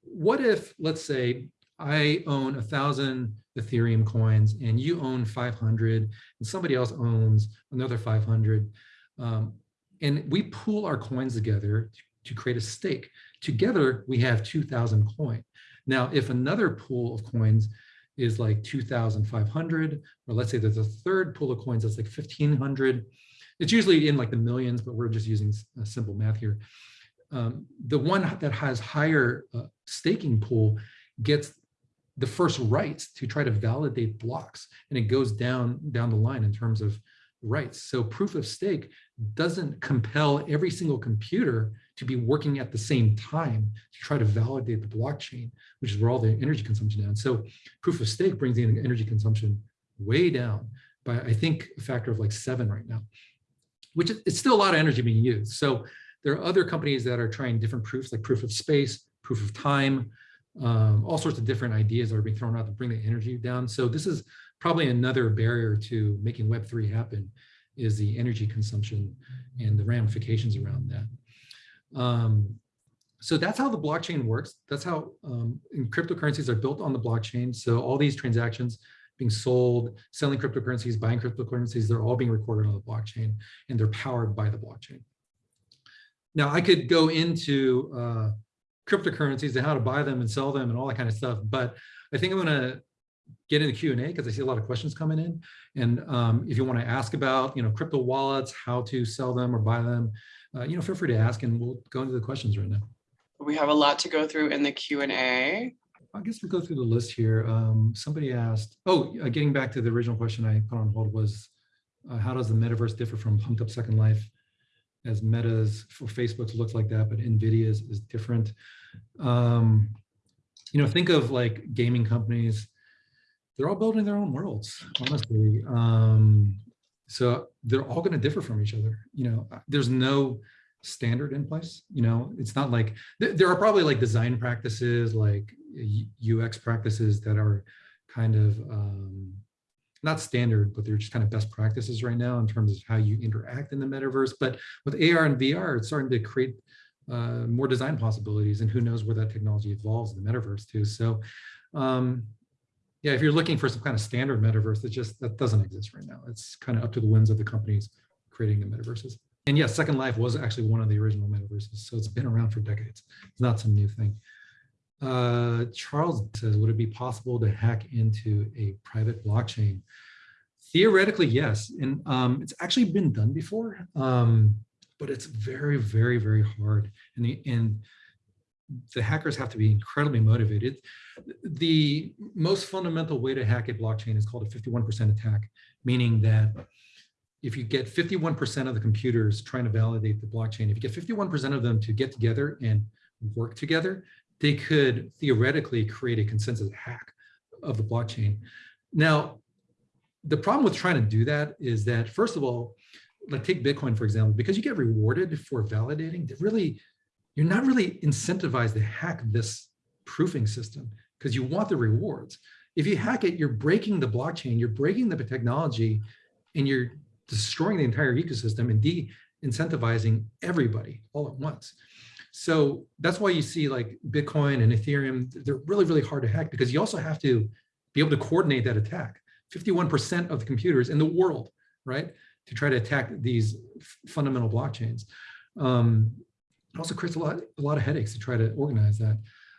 what if, let's say, I own a thousand Ethereum coins and you own 500 and somebody else owns another 500. Um, and we pool our coins together to, to create a stake. Together, we have 2000 coin. Now, if another pool of coins is like 2,500, or let's say there's a third pool of coins that's like 1,500, it's usually in like the millions, but we're just using simple math here. Um, the one that has higher uh, staking pool gets the first rights to try to validate blocks, and it goes down down the line in terms of rights. So proof of stake doesn't compel every single computer to be working at the same time to try to validate the blockchain, which is where all the energy consumption down. So proof of stake brings the energy consumption way down by, I think, a factor of like seven right now which is it's still a lot of energy being used. So there are other companies that are trying different proofs like proof of space, proof of time, um, all sorts of different ideas are being thrown out to bring the energy down. So this is probably another barrier to making Web3 happen is the energy consumption and the ramifications around that. Um, so that's how the blockchain works. That's how um, cryptocurrencies are built on the blockchain. So all these transactions being sold, selling cryptocurrencies, buying cryptocurrencies, they're all being recorded on the blockchain and they're powered by the blockchain. Now I could go into uh, cryptocurrencies and how to buy them and sell them and all that kind of stuff, but I think I'm gonna get into Q&A because I see a lot of questions coming in. And um, if you wanna ask about, you know, crypto wallets, how to sell them or buy them, uh, you know, feel free to ask and we'll go into the questions right now. We have a lot to go through in the Q&A. I guess we'll go through the list here. Um, somebody asked, oh, uh, getting back to the original question I put on hold was, uh, how does the metaverse differ from pumped up Second Life? As Meta's for Facebook looks like that, but NVIDIA's is different. Um, you know, think of like gaming companies. They're all building their own worlds, honestly. Um, so they're all going to differ from each other. You know, there's no standard in place. You know, it's not like th there are probably like design practices, like UX practices that are kind of um, not standard, but they're just kind of best practices right now in terms of how you interact in the metaverse. But with AR and VR, it's starting to create uh, more design possibilities, and who knows where that technology evolves in the metaverse too. So, um, yeah, if you're looking for some kind of standard metaverse, that just that doesn't exist right now. It's kind of up to the whims of the companies creating the metaverses. And yes, Second Life was actually one of the original metaverses, so it's been around for decades. It's not some new thing. Uh, Charles says, would it be possible to hack into a private blockchain? Theoretically, yes. And um, it's actually been done before, um, but it's very, very, very hard. And the, and the hackers have to be incredibly motivated. The most fundamental way to hack a blockchain is called a 51% attack, meaning that if you get 51% of the computers trying to validate the blockchain, if you get 51% of them to get together and work together, they could theoretically create a consensus hack of the blockchain. Now, the problem with trying to do that is that, first of all, like take Bitcoin, for example, because you get rewarded for validating, really, you're not really incentivized to hack this proofing system because you want the rewards. If you hack it, you're breaking the blockchain, you're breaking the technology, and you're destroying the entire ecosystem and de-incentivizing everybody all at once. So that's why you see like Bitcoin and Ethereum, they're really, really hard to hack because you also have to be able to coordinate that attack. 51% of the computers in the world, right? To try to attack these fundamental blockchains. Um, it also creates a lot, a lot of headaches to try to organize that.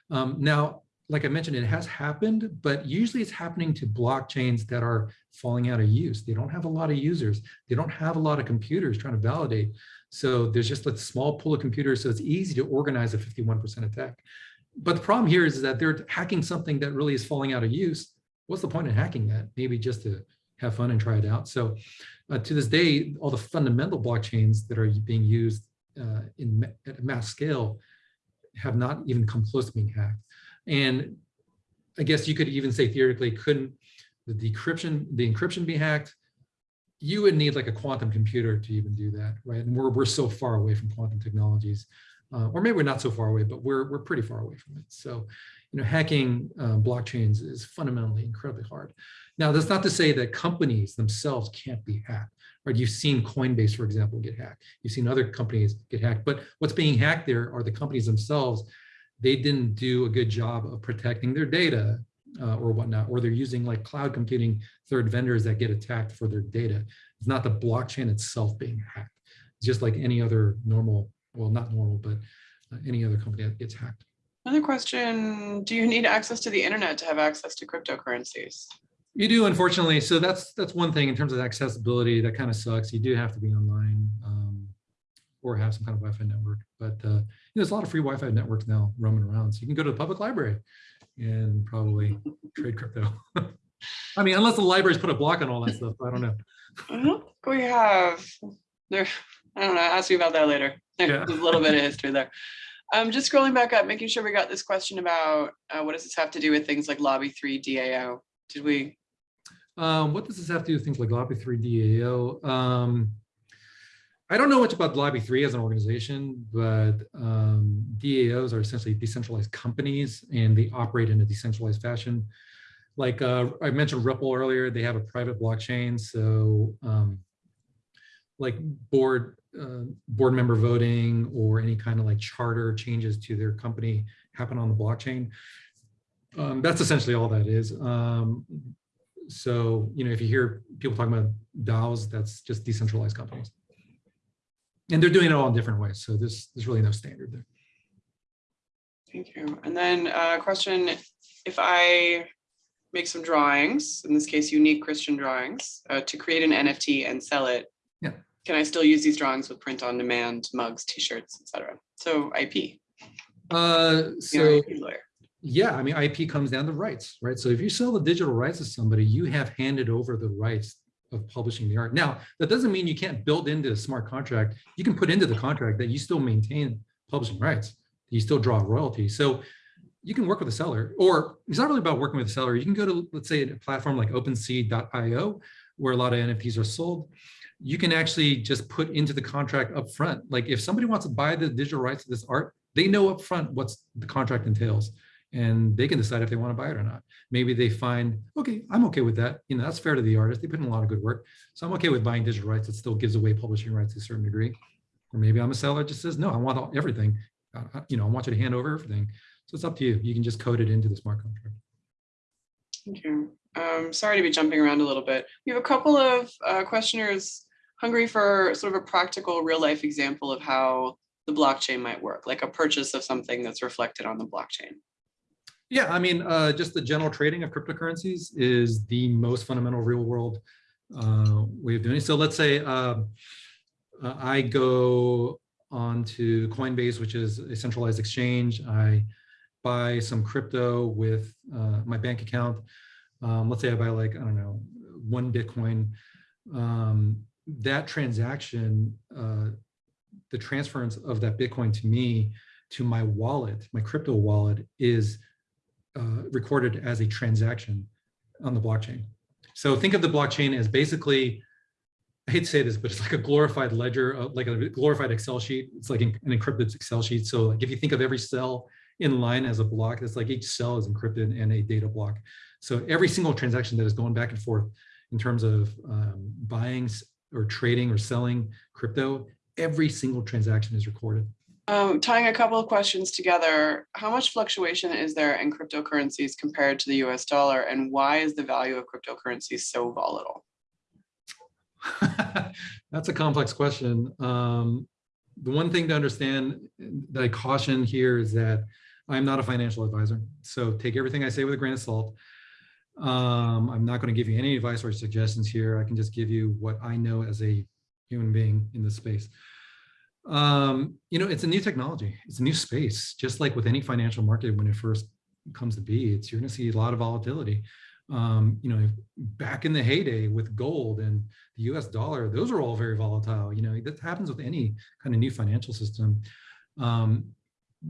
Um, now, like I mentioned, it has happened, but usually it's happening to blockchains that are falling out of use. They don't have a lot of users. They don't have a lot of computers trying to validate. So there's just a small pool of computers, so it's easy to organize a 51% attack. But the problem here is that they're hacking something that really is falling out of use. What's the point in hacking that? Maybe just to have fun and try it out. So uh, to this day, all the fundamental blockchains that are being used uh, in at a mass scale have not even come close to being hacked. And I guess you could even say theoretically, couldn't the decryption, the encryption be hacked? You would need like a quantum computer to even do that, right? And we're, we're so far away from quantum technologies, uh, or maybe we're not so far away, but we're, we're pretty far away from it. So, you know, hacking uh, blockchains is fundamentally incredibly hard. Now, that's not to say that companies themselves can't be hacked, right? You've seen Coinbase, for example, get hacked. You've seen other companies get hacked, but what's being hacked there are the companies themselves they didn't do a good job of protecting their data uh, or whatnot, or they're using like cloud computing third vendors that get attacked for their data. It's not the blockchain itself being hacked. It's just like any other normal, well, not normal, but uh, any other company that gets hacked. Another question, do you need access to the internet to have access to cryptocurrencies? You do, unfortunately. So that's that's one thing in terms of accessibility. That kind of sucks. You do have to be online. Um, or have some kind of Wi-Fi network. But uh, there's a lot of free Wi-Fi networks now roaming around. So you can go to the public library and probably trade crypto. [LAUGHS] I mean, unless the libraries put a block on all that stuff, I don't know. I don't think we have there. I don't know. I'll ask you about that later. There's Yeah. a little bit of history there. Um, just scrolling back up, making sure we got this question about uh, what does this have to do with things like Lobby 3 DAO? Did we? Um, what does this have to do with things like Lobby 3 DAO? Um, I don't know much about Lobby 3 as an organization, but um, DAOs are essentially decentralized companies and they operate in a decentralized fashion. Like uh, I mentioned Ripple earlier, they have a private blockchain. So um, like board uh, board member voting or any kind of like charter changes to their company happen on the blockchain. Um, that's essentially all that is. Um, so, you know, if you hear people talking about DAOs, that's just decentralized companies. And they're doing it all in different ways. So there's, there's really no standard there. Thank you. And then a question, if I make some drawings, in this case, unique Christian drawings, uh, to create an NFT and sell it, Yeah. can I still use these drawings with print on demand, mugs, t-shirts, etc.? So IP, Uh, so IP lawyer. yeah, I mean, IP comes down to rights, right? So if you sell the digital rights to somebody, you have handed over the rights of publishing the art. Now, that doesn't mean you can't build into a smart contract. You can put into the contract that you still maintain publishing rights. You still draw royalty. So you can work with a seller, or it's not really about working with a seller. You can go to, let's say, a platform like OpenSea.io, where a lot of NFTs are sold. You can actually just put into the contract up front. Like if somebody wants to buy the digital rights to this art, they know up front what's the contract entails and they can decide if they want to buy it or not. Maybe they find, okay, I'm okay with that. You know, that's fair to the artist. They put in a lot of good work. So I'm okay with buying digital rights that still gives away publishing rights to a certain degree. Or maybe I'm a seller just says, no, I want everything. You know, I want you to hand over everything. So it's up to you. You can just code it into the smart contract. Thank you. Um, sorry to be jumping around a little bit. We have a couple of uh, questioners hungry for sort of a practical real life example of how the blockchain might work, like a purchase of something that's reflected on the blockchain. Yeah, I mean, uh, just the general trading of cryptocurrencies is the most fundamental real world uh, way of doing it. So let's say uh, uh, I go onto Coinbase, which is a centralized exchange. I buy some crypto with uh, my bank account. Um, let's say I buy like, I don't know, one Bitcoin. Um, that transaction, uh, the transference of that Bitcoin to me to my wallet, my crypto wallet is uh, recorded as a transaction on the blockchain. So think of the blockchain as basically, I hate to say this, but it's like a glorified ledger, uh, like a glorified Excel sheet. It's like an encrypted Excel sheet. So like if you think of every cell in line as a block, it's like each cell is encrypted and a data block. So every single transaction that is going back and forth in terms of um, buying or trading or selling crypto, every single transaction is recorded. Um, tying a couple of questions together, how much fluctuation is there in cryptocurrencies compared to the US dollar and why is the value of cryptocurrencies so volatile? [LAUGHS] That's a complex question. Um, the one thing to understand that I caution here is that I'm not a financial advisor. So take everything I say with a grain of salt. Um, I'm not going to give you any advice or suggestions here. I can just give you what I know as a human being in this space. Um, you know, it's a new technology. It's a new space, just like with any financial market when it first comes to be, it's you're going to see a lot of volatility. Um, you know, back in the heyday with gold and the US dollar, those are all very volatile. You know, that happens with any kind of new financial system. Um,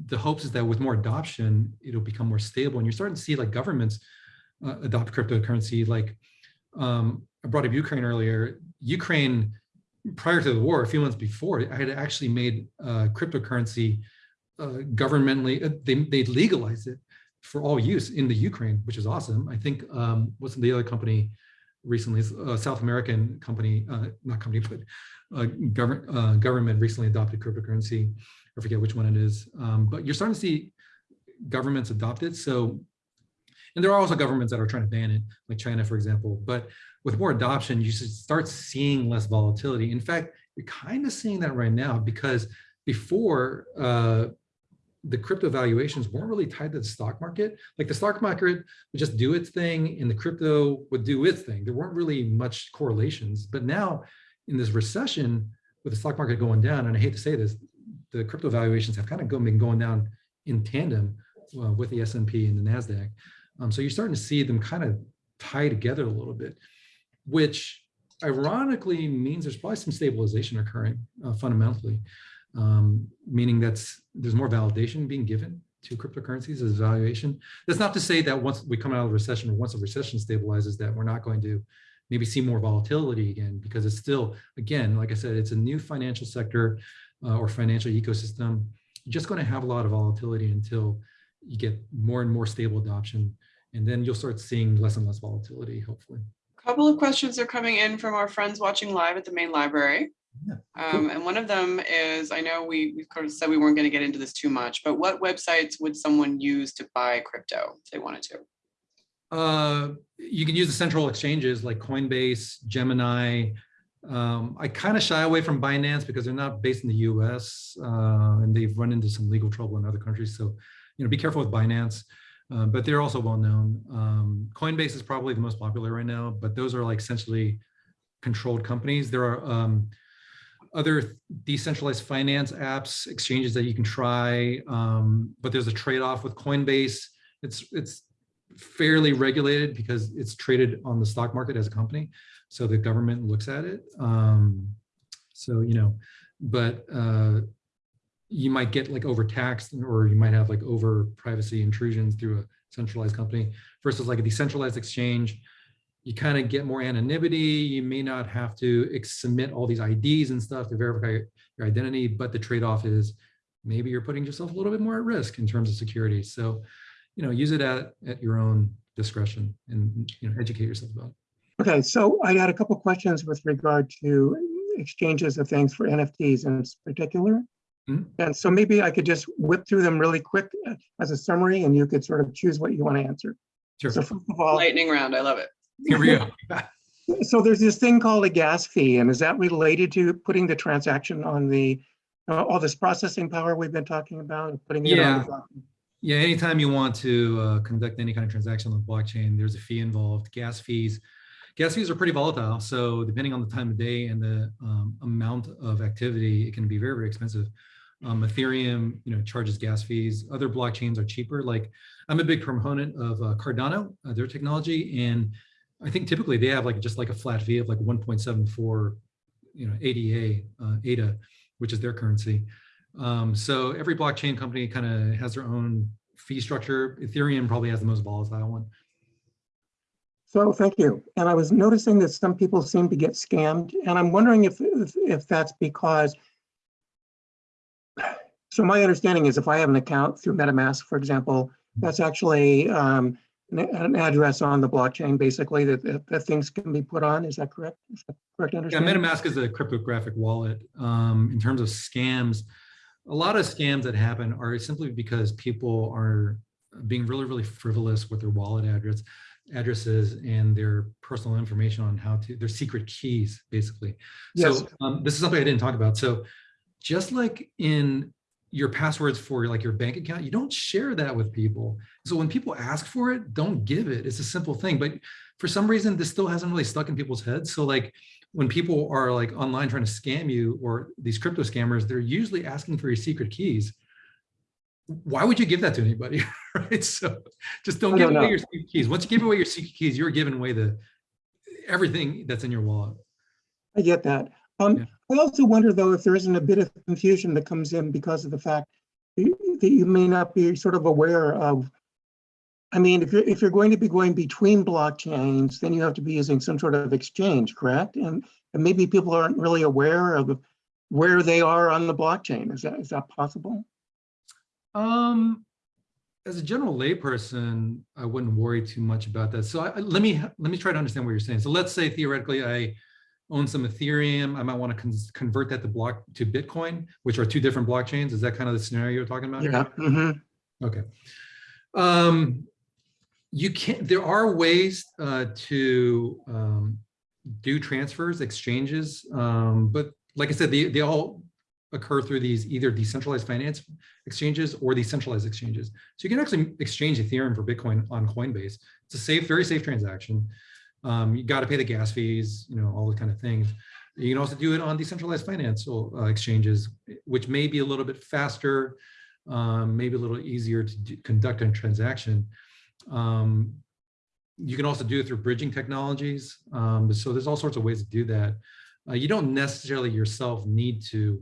the hopes is that with more adoption, it'll become more stable. And you're starting to see like governments uh, adopt cryptocurrency. Like um, I brought up Ukraine earlier. Ukraine, prior to the war, a few months before, I had actually made uh, cryptocurrency uh, governmentally, uh, they, they legalized it for all use in the Ukraine, which is awesome. I think, um, what's the other company recently, a South American company, uh, not company, but uh, government, uh, government recently adopted cryptocurrency. I forget which one it is, um, but you're starting to see governments adopt it. So, and there are also governments that are trying to ban it, like China, for example. But with more adoption, you should start seeing less volatility. In fact, you're kind of seeing that right now because before uh, the crypto valuations weren't really tied to the stock market. Like the stock market would just do its thing and the crypto would do its thing. There weren't really much correlations. But now in this recession, with the stock market going down, and I hate to say this, the crypto valuations have kind of been going down in tandem uh, with the S&P and the NASDAQ. Um, so you're starting to see them kind of tie together a little bit, which ironically means there's probably some stabilization occurring uh, fundamentally, um, meaning that there's more validation being given to cryptocurrencies as valuation. That's not to say that once we come out of the recession or once the recession stabilizes that we're not going to maybe see more volatility again, because it's still, again, like I said, it's a new financial sector uh, or financial ecosystem. You're just going to have a lot of volatility until you get more and more stable adoption. And then you'll start seeing less and less volatility, hopefully. A couple of questions are coming in from our friends watching live at the main library. Yeah, Um, and one of them is, I know we, we kind of said we weren't going to get into this too much, but what websites would someone use to buy crypto if they wanted to? Uh, you can use the central exchanges like Coinbase, Gemini. Um, I kind of shy away from Binance because they're not based in the US uh, and they've run into some legal trouble in other countries. So, you know, be careful with Binance, uh, but they're also well known. Um, Coinbase is probably the most popular right now, but those are like essentially controlled companies. There are um, other decentralized finance apps, exchanges that you can try, um, but there's a trade-off with Coinbase. It's it's fairly regulated because it's traded on the stock market as a company. So the government looks at it. Um, so, you know, but uh, you might get like overtaxed or you might have like over privacy intrusions through a centralized company versus like a decentralized exchange. You kind of get more anonymity. You may not have to submit all these IDs and stuff to verify your identity, but the trade-off is maybe you're putting yourself a little bit more at risk in terms of security. So you know, use it at, at your own discretion and, you know, educate yourself about it. Okay, so I got a couple questions with regard to exchanges of things for NFTs in particular. Mhm. And so maybe I could just whip through them really quick uh, as a summary and you could sort of choose what you want to answer. Sure, So first of all, Lightning round, I love it. here we go. [LAUGHS] so there's this thing called a gas fee and is that related to putting the transaction on the, uh, all this processing power we've been talking about, putting it on the blockchain? Yeah, anytime you want to uh, conduct any kind of transaction on the blockchain, there's a fee involved, gas fees. Gas fees are pretty volatile. So depending on the time of day and the um, amount of activity, it can be very, very expensive. Um, Ethereum, you know, charges gas fees. Other blockchains are cheaper. Like I'm a big proponent of uh, Cardano, uh, their technology. And I think typically they have like just like a flat fee of like 1.74, you know, ADA, uh, ADA, which is their currency. Um, so every blockchain company kind of has their own fee structure. Ethereum probably has the most volatile one. So thank you. And I was noticing that some people seem to get scammed, and I'm wondering if, if, if that's because. So my understanding is if I have an account through MetaMask, for example, that's actually um, an, an address on the blockchain, basically, that, that, that things can be put on. Is that correct? Is that correct Yeah. MetaMask is a cryptographic wallet. Um, in terms of scams, a lot of scams that happen are simply because people are being really, really frivolous with their wallet address addresses and their personal information on how to their secret keys basically Yes. so um, this is something i didn't talk about so just like in your passwords for like your bank account you don't share that with people. So when people ask for it don't give it. It's a simple thing but for some reason this still hasn't really stuck in people's heads. So like when people are like online trying to scam you or these crypto scammers they're usually asking for your secret keys. Why would you give that to anybody? [LAUGHS] Right? So just don't I give don't away know. your secret keys. Once you give away your secret keys you're giving away the everything that's in your wallet. I get that. Um, Yeah. I also wonder though, if there isn't a bit of confusion that comes in because of the fact that you- that you may not be sort of aware of. I mean, if you're, if you're going to be going between blockchains, then you have to be using some sort of exchange, correct? And, and maybe people aren't really aware of where they are on the blockchain. Is that, is that possible? Um, as a general layperson, I wouldn't worry too much about that. So I, I- let me let me try to understand what you're saying. So let's say theoretically I own some Ethereum. I might want to convert that to block to Bitcoin, which are two different blockchains. Is that kind of the scenario you're talking about? Yeah. mhm. Okay. Um, you can, there are ways uh, to um, do transfers, exchanges, um, but like I said, they, they all occur through these either decentralized finance exchanges or decentralized exchanges. So you can actually exchange Ethereum for Bitcoin on Coinbase. It's a safe, very safe transaction. Um, you got to pay the gas fees, you know, all the kind of things. You can also do it on decentralized financial uh, exchanges, which may be a little bit faster, um, maybe a little easier to do, conduct a transaction. Um, you can also do it through bridging technologies. Um, so there's all sorts of ways to do that. Uh, you don't necessarily yourself need to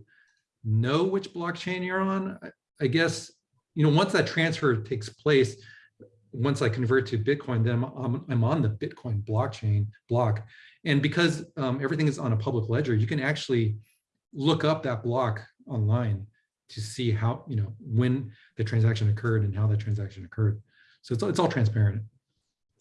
know which blockchain you're on. I, I guess, you know, once that transfer takes place, once I convert to Bitcoin, then I'm, I'm, on the Bitcoin blockchain block. And because um, everything is on a public ledger, you can actually look up that block online to see how, you know, when the transaction occurred and how that transaction occurred. So it's, it's all transparent.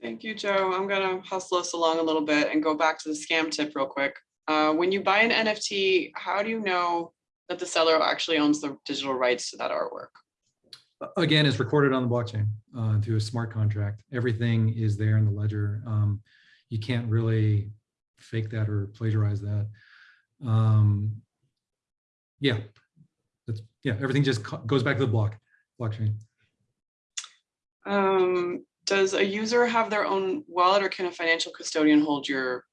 Thank you, Joe. I'm gonna hustle us along a little bit and go back to the scam tip real quick. Uh, when you buy an NFT, how do you know that the seller actually owns the digital rights to that artwork? Again, it's recorded on the blockchain uh, through a smart contract. Everything is there in the ledger. Um, you can't really fake that or plagiarize that. Um, yeah, that's yeah. Everything just goes back to the block blockchain. Um, does a user have their own wallet or can a financial custodian hold your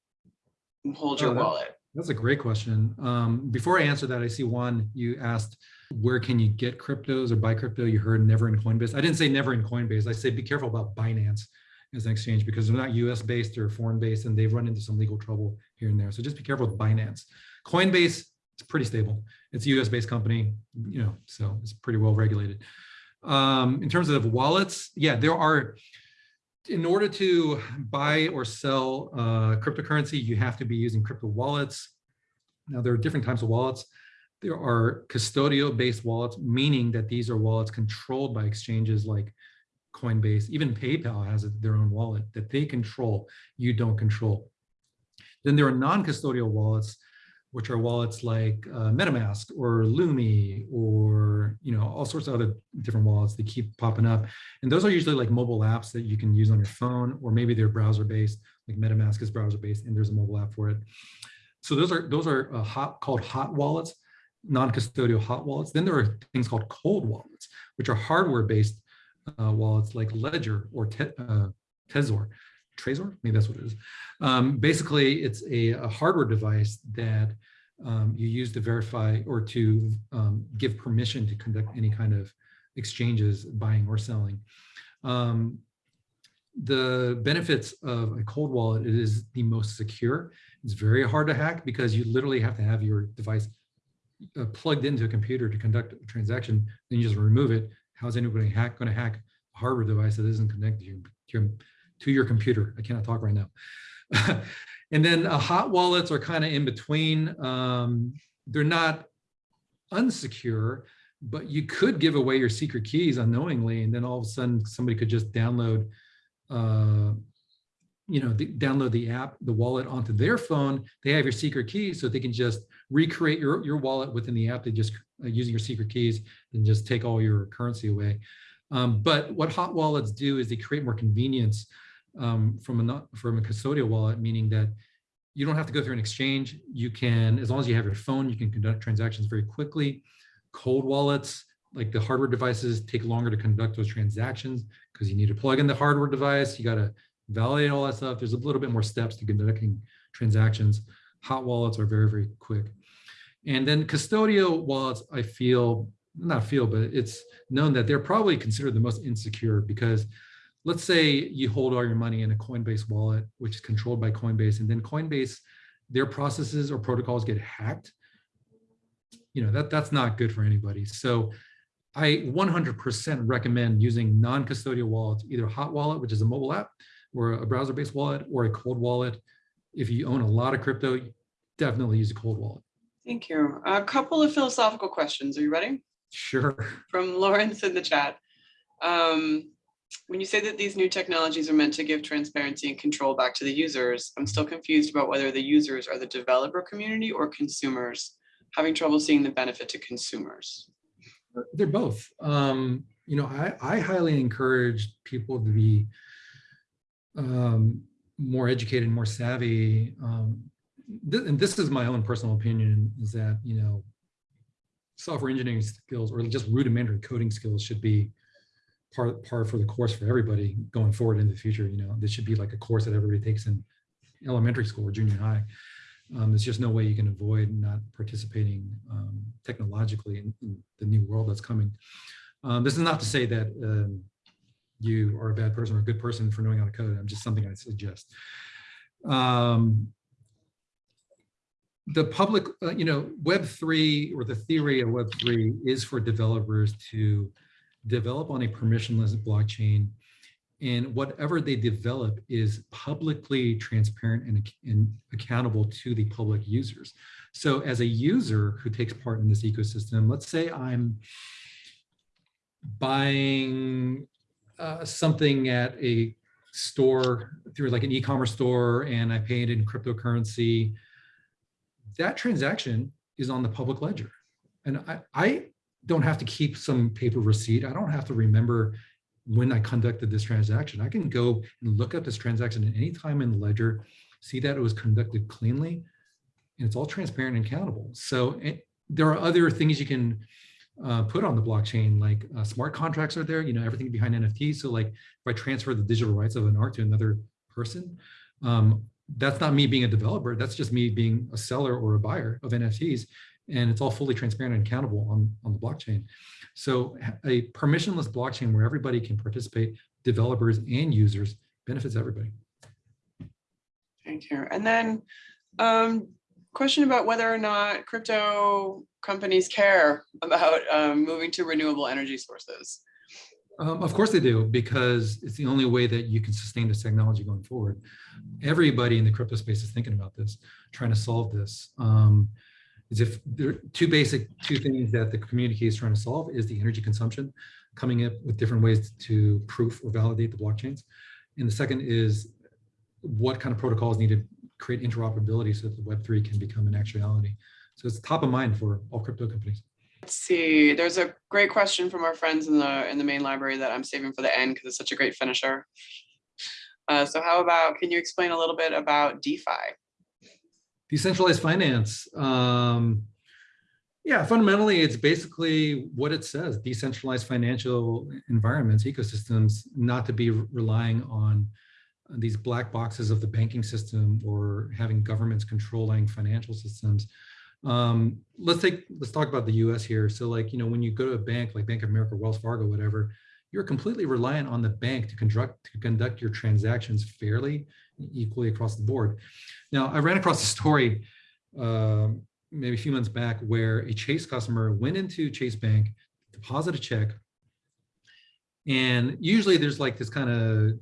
hold your Oh, that- wallet? That's a great question. Um, before I answer that, I see one you asked, where can you get cryptos or buy crypto? You heard never in Coinbase. I didn't say never in Coinbase. I say be careful about Binance as an exchange because they're not US based or foreign based and they've run into some legal trouble here and there. So just be careful with Binance. Coinbase, it's pretty stable. It's a US based company, you know, so it's pretty well regulated. Um, in terms of wallets, yeah, there are, in order to buy or sell uh, cryptocurrency, you have to be using crypto wallets. Now, there are different types of wallets. There are custodial-based wallets, meaning that these are wallets controlled by exchanges like Coinbase. Even PayPal has their own wallet that they control, you don't control. Then there are non-custodial wallets, which are wallets like uh, MetaMask or Lumi or you know all sorts of other different wallets that keep popping up. And those are usually like mobile apps that you can use on your phone, or maybe they're browser-based, like MetaMask is browser-based, and there's a mobile app for it. So those are those are uh, hot called hot wallets, non-custodial hot wallets. Then there are things called cold wallets, which are hardware-based uh, wallets like Ledger or te uh, Trezor. Trezor, maybe that's what it is. Um, basically, it's a, a, hardware device that um, you use to verify or to um, give permission to conduct any kind of exchanges, buying or selling. Um, the benefits of a cold wallet, it is the most secure. It's very hard to hack because you literally have to have your device uh, plugged into a computer to conduct a transaction, then you just remove it. How's anybody hack going to hack a hardware device that isn't connected to your, to your, computer? I cannot talk right now. [LAUGHS] and then uh, hot wallets are kind of in between. Um, they're not unsecure, but you could give away your secret keys unknowingly, and then all of a sudden somebody could just download, uh, you know, the, download the app, the wallet onto their phone. They have your secret keys, so they can just recreate your your wallet within the app. They just uh, using your secret keys and just take all your currency away. Um, but what hot wallets do is they create more convenience um, from a from a custodial wallet, meaning that you don't have to go through an exchange. You can, as long as you have your phone, you can conduct transactions very quickly. Cold wallets, like the hardware devices, take longer to conduct those transactions because you need to plug in the hardware device. You got to validate all that stuff. There's a little bit more steps to conducting transactions. Hot wallets are very, very quick. And then custodial wallets, I feel, not feel, but it's known that they're probably considered the most insecure because let's say you hold all your money in a Coinbase wallet, which is controlled by Coinbase, and then Coinbase, their processes or protocols get hacked. You know, that, that's not good for anybody. So I 100% recommend using non-custodial wallets, either hot wallet, which is a mobile app, or a browser-based wallet, or a cold wallet. If you own a lot of crypto, definitely use a cold wallet. Thank you. A couple of philosophical questions. Are you ready? Sure. [LAUGHS] From Lawrence in the chat. Um, when you say that these new technologies are meant to give transparency and control back to the users, I'm still confused about whether the users are the developer community or consumers, having trouble seeing the benefit to consumers. They're both. Um, you know, I, I highly encourage people to be um, more educated, more savvy. Um, th and this is my own personal opinion is that, you know, software engineering skills or just rudimentary coding skills should be part, part for the course for everybody going forward in the future. You know, this should be like a course that everybody takes in elementary school or junior high. Um, there's just no way you can avoid not participating um, technologically in, in, the new world that's coming. Um, this is not to say that um, you are a bad person or a good person for knowing how to code. I'm just something I suggest. Um, the public, uh, you know, Web3 or the theory of Web3 is for developers to develop on a permissionless blockchain and whatever they develop is publicly transparent and, and, accountable to the public users. So as a user who takes part in this ecosystem, let's say I'm buying uh, something at a store through like an e-commerce store and I pay it in cryptocurrency, that transaction is on the public ledger. And I, I don't have to keep some paper receipt. I don't have to remember when I conducted this transaction. I can go and look up this transaction at any time in the ledger, see that it was conducted cleanly, and it's all transparent and countable. So it, there are other things you can uh, put on the blockchain, like uh, smart contracts are there, you know, everything behind NFTs. So like if I transfer the digital rights of an art to another person, um, that's not me being a developer. That's just me being a seller or a buyer of NFTs and it's all fully transparent and accountable on, on the blockchain. So a permissionless blockchain where everybody can participate, developers and users, benefits everybody. Thank you. And then um, question about whether or not crypto companies care about um, moving to renewable energy sources. Um, of course they do, because it's the only way that you can sustain this technology going forward. Everybody in the crypto space is thinking about this, trying to solve this. Um, is if there are two basic two things that the community is trying to solve is the energy consumption, coming up with different ways to proof or validate the blockchains. And the second is what kind of protocols need to create interoperability so that the Web3 can become an actuality. So it's top of mind for all crypto companies. Let's see, there's a great question from our friends in the in the main library that I'm saving for the end because it's such a great finisher. Uh, so how about, can you explain a little bit about DeFi? Decentralized finance. Um, yeah, fundamentally, it's basically what it says, decentralized financial environments, ecosystems, not to be relying on these black boxes of the banking system or having governments controlling financial systems. Um, let's take, let's talk about the US here. So like, you know, when you go to a bank like Bank of America, Wells Fargo, whatever, you're completely reliant on the bank to conduct, to conduct your transactions fairly, equally across the board. Now, I ran across a story um, maybe a few months back where a Chase customer went into Chase Bank, deposited a check. And usually there's like this kind of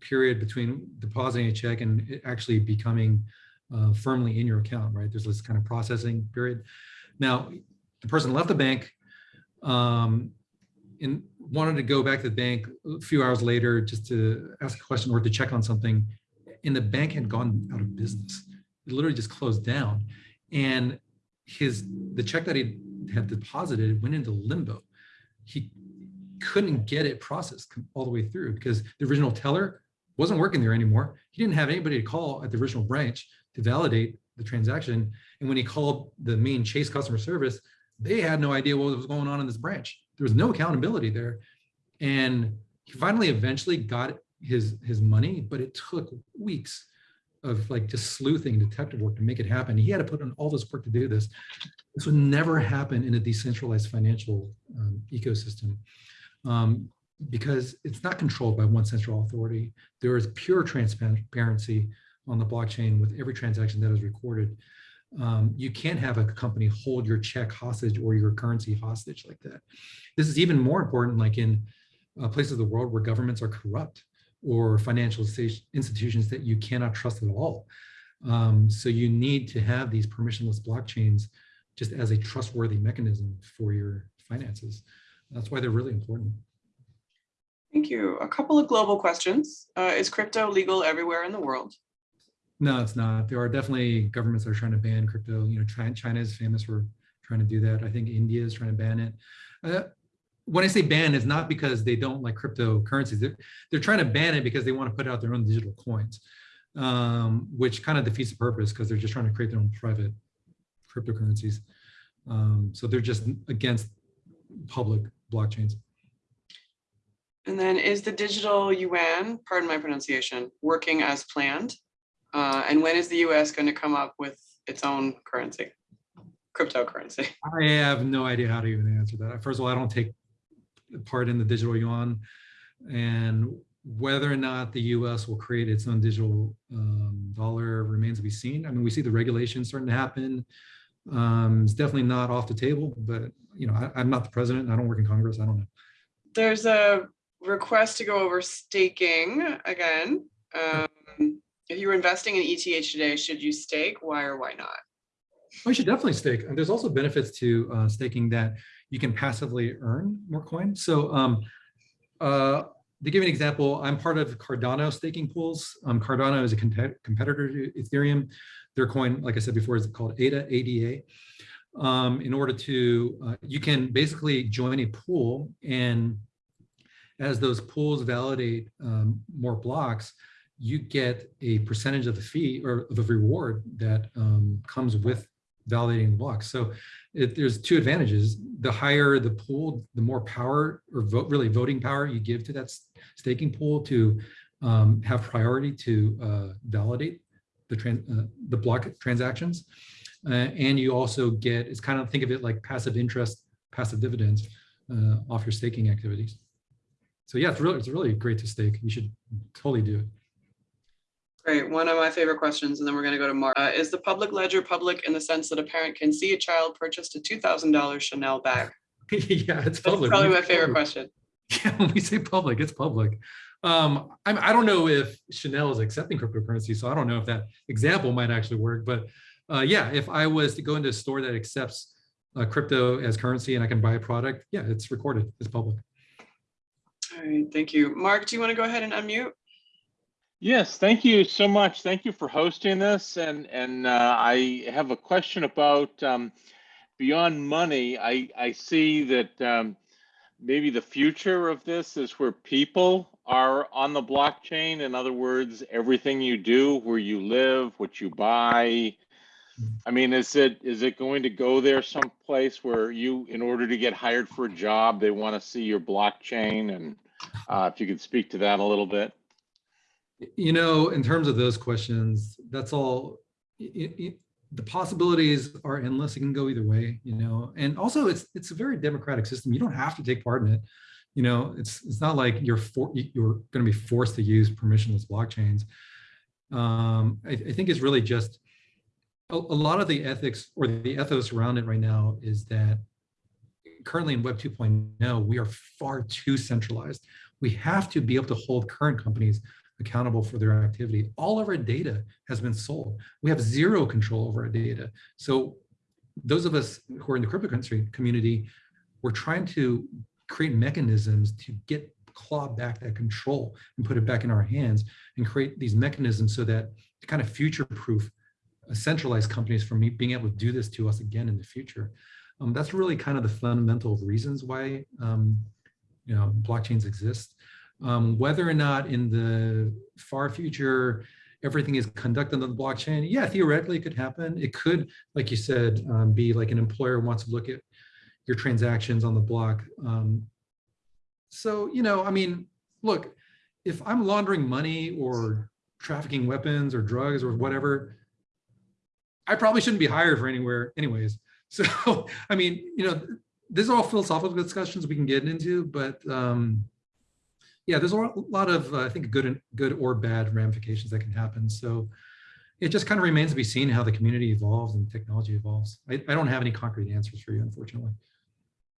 period between depositing a check and actually becoming uh, firmly in your account, right? There's this kind of processing period. Now, the person left the bank um, and wanted to go back to the bank a few hours later just to ask a question or to check on something. And the bank had gone out of business. It literally just closed down. And his the check that he had deposited went into limbo. He couldn't get it processed all the way through because the original teller wasn't working there anymore. He didn't have anybody to call at the original branch to validate the transaction. And when he called the main Chase customer service, they had no idea what was going on in this branch. There was no accountability there. And he finally eventually got his, his money, but it took weeks of like just sleuthing detective work to make it happen. He had to put in all this work to do this. This would never happen in a decentralized financial um, ecosystem um, because it's not controlled by one central authority. There is pure transparency on the blockchain with every transaction that is recorded. Um, you can't have a company hold your check hostage or your currency hostage like that. This is even more important like in uh, places of the world where governments are corrupt or financial institutions that you cannot trust at all. Um, so you need to have these permissionless blockchains just as a trustworthy mechanism for your finances. That's why they're really important. Thank you. A couple of global questions. Uh, is crypto legal everywhere in the world? No, it's not. There are definitely governments that are trying to ban crypto. You know, China is famous for trying to do that. I think India is trying to ban it. Uh, when I say ban, it's not because they don't like cryptocurrencies. They're, they're trying to ban it because they want to put out their own digital coins, um, which kind of defeats the purpose because they're just trying to create their own private cryptocurrencies. Um, so they're just against public blockchains. And then is the digital yuan, pardon my pronunciation, working as planned? Uh, and when is the US going to come up with its own currency, cryptocurrency? [LAUGHS] I have no idea how to even answer that. First of all, I don't take part in the digital yuan and whether or not the US will create its own digital um, dollar remains to be seen. I mean, we see the regulations starting to happen. Um, it's definitely not off the table, but you know, I, I'm not the president. I don't work in Congress. I don't know. There's a request to go over staking again. Um, if you were investing in ETH today, should you stake? Why or why not? We should definitely stake. And there's also benefits to uh, staking that you can passively earn more coin. So um, uh, to give you an example, I'm part of Cardano staking pools. Um, Cardano is a competitor to Ethereum. Their coin, like I said before, is called ADA, ADA. Um, in order to, uh, you can basically join a pool and as those pools validate um, more blocks, you get a percentage of the fee or the reward that um, comes with validating the blocks. So it, there's two advantages. The higher the pool, the more power or vote, really voting power you give to that staking pool to um, have priority to uh, validate the, uh, the block transactions. Uh, and you also get, it's kind of think of it like passive interest, passive dividends uh, off your staking activities. So yeah, it's really, it's really great to stake. You should totally do it. Great. One of my favorite questions, and then we're going to go to Mark. Uh, is the public ledger public in the sense that a parent can see a child purchased a $2,000 Chanel bag? [LAUGHS] yeah, it's That's public. probably my favorite question. [LAUGHS] Yeah, when we say public, it's public. Um, I'm, I don't know if Chanel is accepting cryptocurrency, so I don't know if that example might actually work. But uh, yeah, if I was to go into a store that accepts uh, crypto as currency and I can buy a product, yeah, it's recorded, it's public. All right, thank you. Mark, do you want to go ahead and unmute? Yes, thank you so much. Thank you for hosting this. And and uh, I have a question about um, beyond money. I I see that um, maybe the future of this is where people are on the blockchain. In other words, everything you do, where you live, what you buy. I mean, is it is it going to go there someplace where you, in order to get hired for a job, they want to see your blockchain? And uh, if you could speak to that a little bit. You know, in terms of those questions, that's all, it, it, the possibilities are endless. It can go either way, you know, and also it's it's a very democratic system. You don't have to take part in it. You know, it's it's not like you're for, you're going to be forced to use permissionless blockchains. Um, I, I think it's really just a, a lot of the ethics or the ethos around it right now is that currently in Web 2.0, we are far too centralized. We have to be able to hold current companies accountable for their activity. All of our data has been sold. We have zero control over our data. So those of us who are in the cryptocurrency community, we're trying to create mechanisms to get claw back that control and put it back in our hands and create these mechanisms so that to kind of future-proof uh, centralized companies from being able to do this to us again in the future. Um, that's really kind of the fundamental reasons why um, you know blockchains exist. Um, whether or not in the far future everything is conducted on the blockchain, yeah, theoretically it could happen. It could, like you said, um, be like an employer wants to look at your transactions on the block. Um, so, you know, I mean, look, if I'm laundering money or trafficking weapons or drugs or whatever, I probably shouldn't be hired for anywhere anyways. So, [LAUGHS] I mean, you know, these are all philosophical discussions we can get into, but um, yeah, there's a lot of, uh, I think, good and good or bad ramifications that can happen. So it just kind of remains to be seen how the community evolves and technology evolves. I, I don't have any concrete answers for you, unfortunately.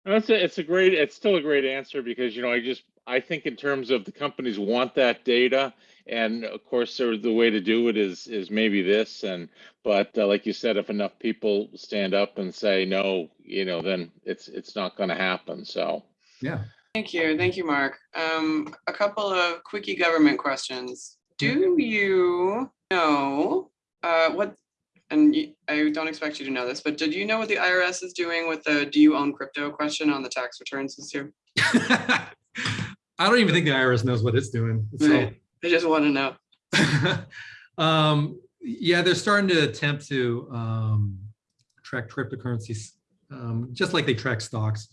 That's a, it's a great, it's still a great answer because, you know, I just, I think in terms of the companies want that data. And of course, there, the way to do it is, is maybe this and, but uh, like you said, if enough people stand up and say, no, you know, then it's, it's not going to happen. So. Yeah. Thank you. Thank you, Mark. Um, a couple of quickie government questions. Do you know uh, what, and you- I don't expect you to know this, but did you know what the IRS is doing with the do you own crypto question on the tax returns this year? [LAUGHS] I don't even think the IRS knows what it's doing. So, Right. I just want to know. [LAUGHS] um, yeah, they're starting to attempt to um, track cryptocurrencies, um, just like they track stocks,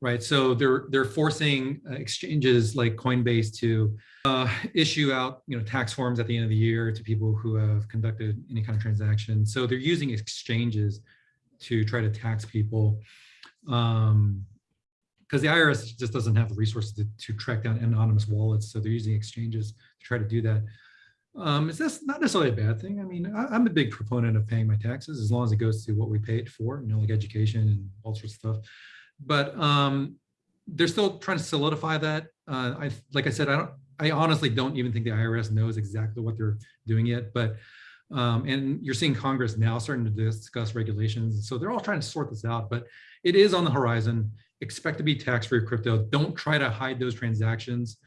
right? So they're they're forcing uh, exchanges like Coinbase to uh, issue out, you know, tax forms at the end of the year to people who have conducted any kind of transaction. So they're using exchanges to try to tax people. Um, because the IRS just doesn't have the resources to, to track down anonymous wallets. So they're using exchanges to try to do that. Um, is this not necessarily a bad thing? I mean, I, I'm a big proponent of paying my taxes as long as it goes to what we pay it for, you know, like education and all sorts of stuff. But um, they're still trying to solidify that. Uh, I, like I said, I don't, I honestly don't even think the IRS knows exactly what they're doing yet. But um, and you're seeing Congress now starting to discuss regulations. So they're all trying to sort this out, but it is on the horizon. Expect to be tax-free crypto. Don't try to hide those transactions.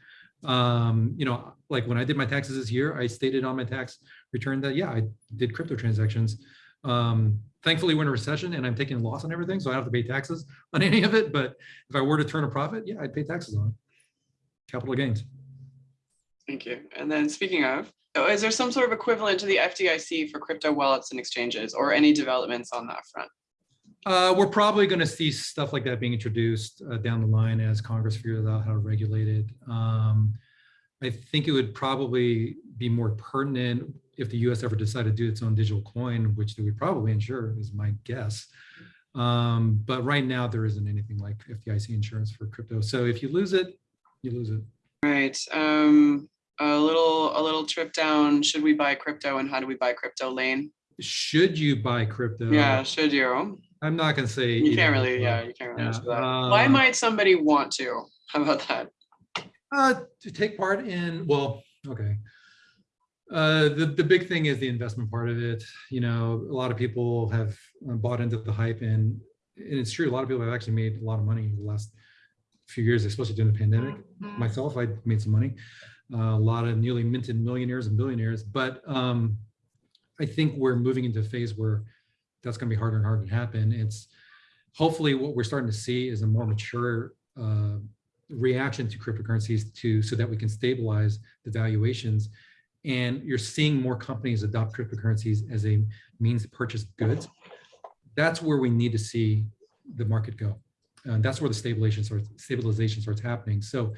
Um, you know, like when I did my taxes this year, I stated on my tax return that, yeah, I did crypto transactions. Um, thankfully, we're in a recession and I'm taking a loss on everything, so I don't have to pay taxes on any of it. But if I were to turn a profit, yeah, I'd pay taxes on it. Capital gains. Thank you. And then speaking of, oh, is there some sort of equivalent to the FDIC for crypto wallets and exchanges or any developments on that front? Uh, we're probably going to see stuff like that being introduced uh, down the line as Congress figures out how to regulate it. Um, I think it would probably be more pertinent if the U.S. ever decided to do its own digital coin, which they would probably insure, is my guess. Um, but right now, there isn't anything like FDIC insurance for crypto. So if you lose it, you lose it. Right. Um, a little, a little trip down. Should we buy crypto and how do we buy crypto lane? Should you buy crypto? Yeah, should you? I'm not going to say. You can't really, or. yeah, you can't really Yeah, answer that. Why uh, might somebody want to? How about that? Uh, to take part in, well, okay. Uh, the, the big thing is the investment part of it. You know, a lot of people have uh, bought into the hype and, and it's true. A lot of people have actually made a lot of money in the last few years, especially during the pandemic. Myself, I made some money. Uh, a lot of newly minted millionaires and billionaires, but um, I think we're moving into a phase where that's going to be harder and harder to happen. It's hopefully what we're starting to see is a more mature uh, reaction to cryptocurrencies to so that we can stabilize the valuations. And you're seeing more companies adopt cryptocurrencies as a means to purchase goods. That's where we need to see the market go. And that's where the stabilization starts, stabilization starts happening. So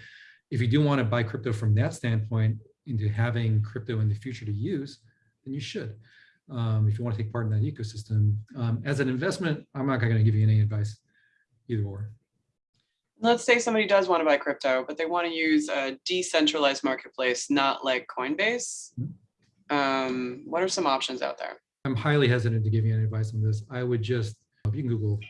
if you do want to buy crypto from that standpoint into having crypto in the future to use, then you should. Um, if you want to take part in that ecosystem. Um, as an investment, I'm not going to give you any advice either or. Let's say somebody does want to buy crypto, but they want to use a decentralized marketplace, not like Coinbase. Mhm. Um, what are some options out there? I'm highly hesitant to give you any advice on this. I would just, you can Google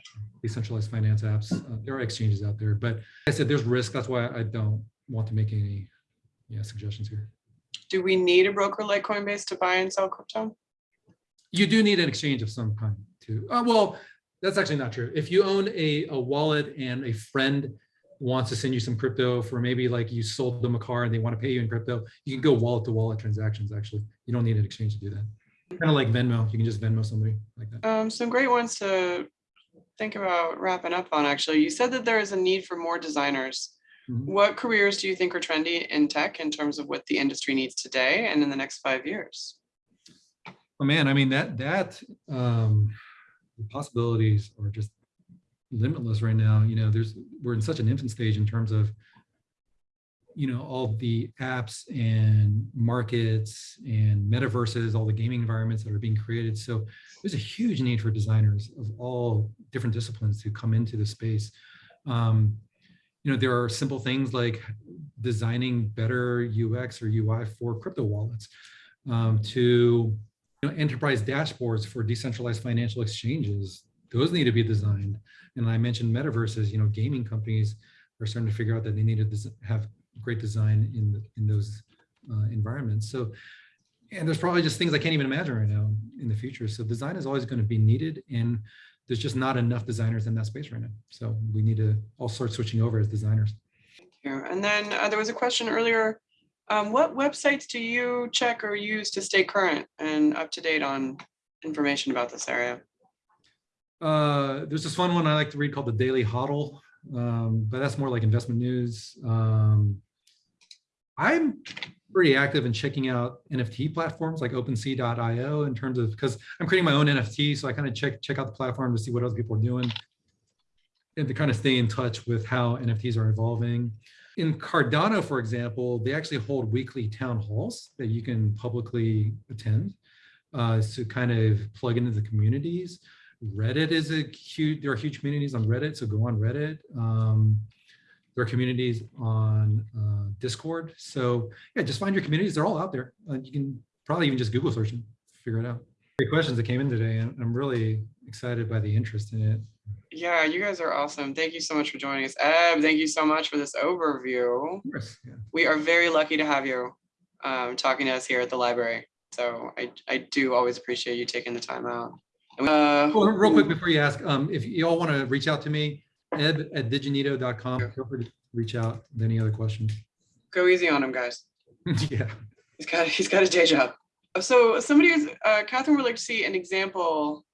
decentralized finance apps. Uh, There are exchanges out there, but like I said, there's risk. That's why I don't want to make any yeah, suggestions here. Do we need a broker like Coinbase to buy and sell crypto? You do need an exchange of some kind too. Uh, well, that's actually not true. If you own a, a wallet and a friend wants to send you some crypto for maybe like you sold them a car and they want to pay you in crypto, you can go wallet to wallet transactions. Actually, you don't need an exchange to do that. Kind of like Venmo. You can just Venmo somebody like that. Um, some great ones to think about wrapping up on, actually. You said that there is a need for more designers. Mhm. What careers do you think are trendy in tech in terms of what the industry needs today and in the next five years? Oh man, I mean that that um, possibilities are just limitless right now. You know, there's we're in such an infant stage in terms of you know all the apps and markets and metaverses, all the gaming environments that are being created. So there's a huge need for designers of all different disciplines to come into the space. Um, you know, there are simple things like designing better UX or UI for crypto wallets um, to know, enterprise dashboards for decentralized financial exchanges. Those need to be designed. And I mentioned metaverses, you know, gaming companies are starting to figure out that they need to have great design in, in those uh, environments. So, and there's probably just things I can't even imagine right now in the future. So design is always going to be needed and there's just not enough designers in that space right now. So we need to all start switching over as designers. Thank you. and then uh, there was a question earlier. Um, what websites do you check or use to stay current and up to date on information about this area? Uh, there's this fun one I like to read called the Daily Hodl, um, but that's more like investment news. Um, I'm pretty active in checking out NFT platforms like OpenSea.io in terms of because I'm creating my own NFT, so I kind of check check out the platform to see what other people are doing and to kind of stay in touch with how NFTs are evolving. In Cardano, for example, they actually hold weekly town halls that you can publicly attend uh, to kind of plug into the communities. Reddit is a huge, there are huge communities on Reddit, so go on Reddit. Um, there are communities on uh, Discord. So yeah, just find your communities. They're all out there. Uh, you can probably even just Google search them, figure it out. Great questions that came in today, and I'm really excited by the interest in it. Yeah, you guys are awesome. Thank you so much for joining us. Eb, thank you so much for this overview. Course, yeah. We are very lucky to have you um, talking to us here at the library. So I, I do always appreciate you taking the time out. Uh, Oh, real quick before you ask, um, if you all want to reach out to me, ed at diginito.com, feel free to reach out with any other questions. Go easy on him, guys. [LAUGHS] yeah. He's got he's got a day job. So somebody is uh, Catherine would like to see an example.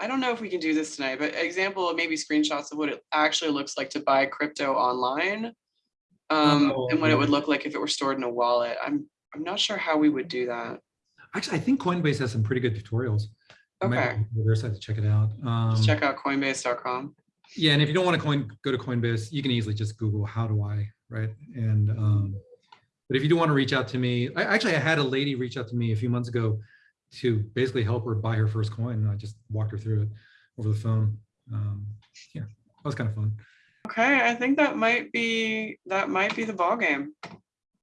I don't know if we can do this tonight, but example of maybe screenshots of what it actually looks like to buy crypto online, um, Oh, and what it would look like if it were stored in a wallet. I'm I'm not sure how we would do that. Actually, I think Coinbase has some pretty good tutorials. Okay, wanna go to Their site to check it out. Um, just check out Coinbase.com. Yeah, and if you don't want to coin, go to Coinbase, you can easily just Google how do I, right? And um, but if you do want to reach out to me, I actually I had a lady reach out to me a few months ago to basically help her buy her first coin. And I just walked her through it over the phone. Um, yeah, that was kind of fun. Okay, I think that might be that might be the ball game.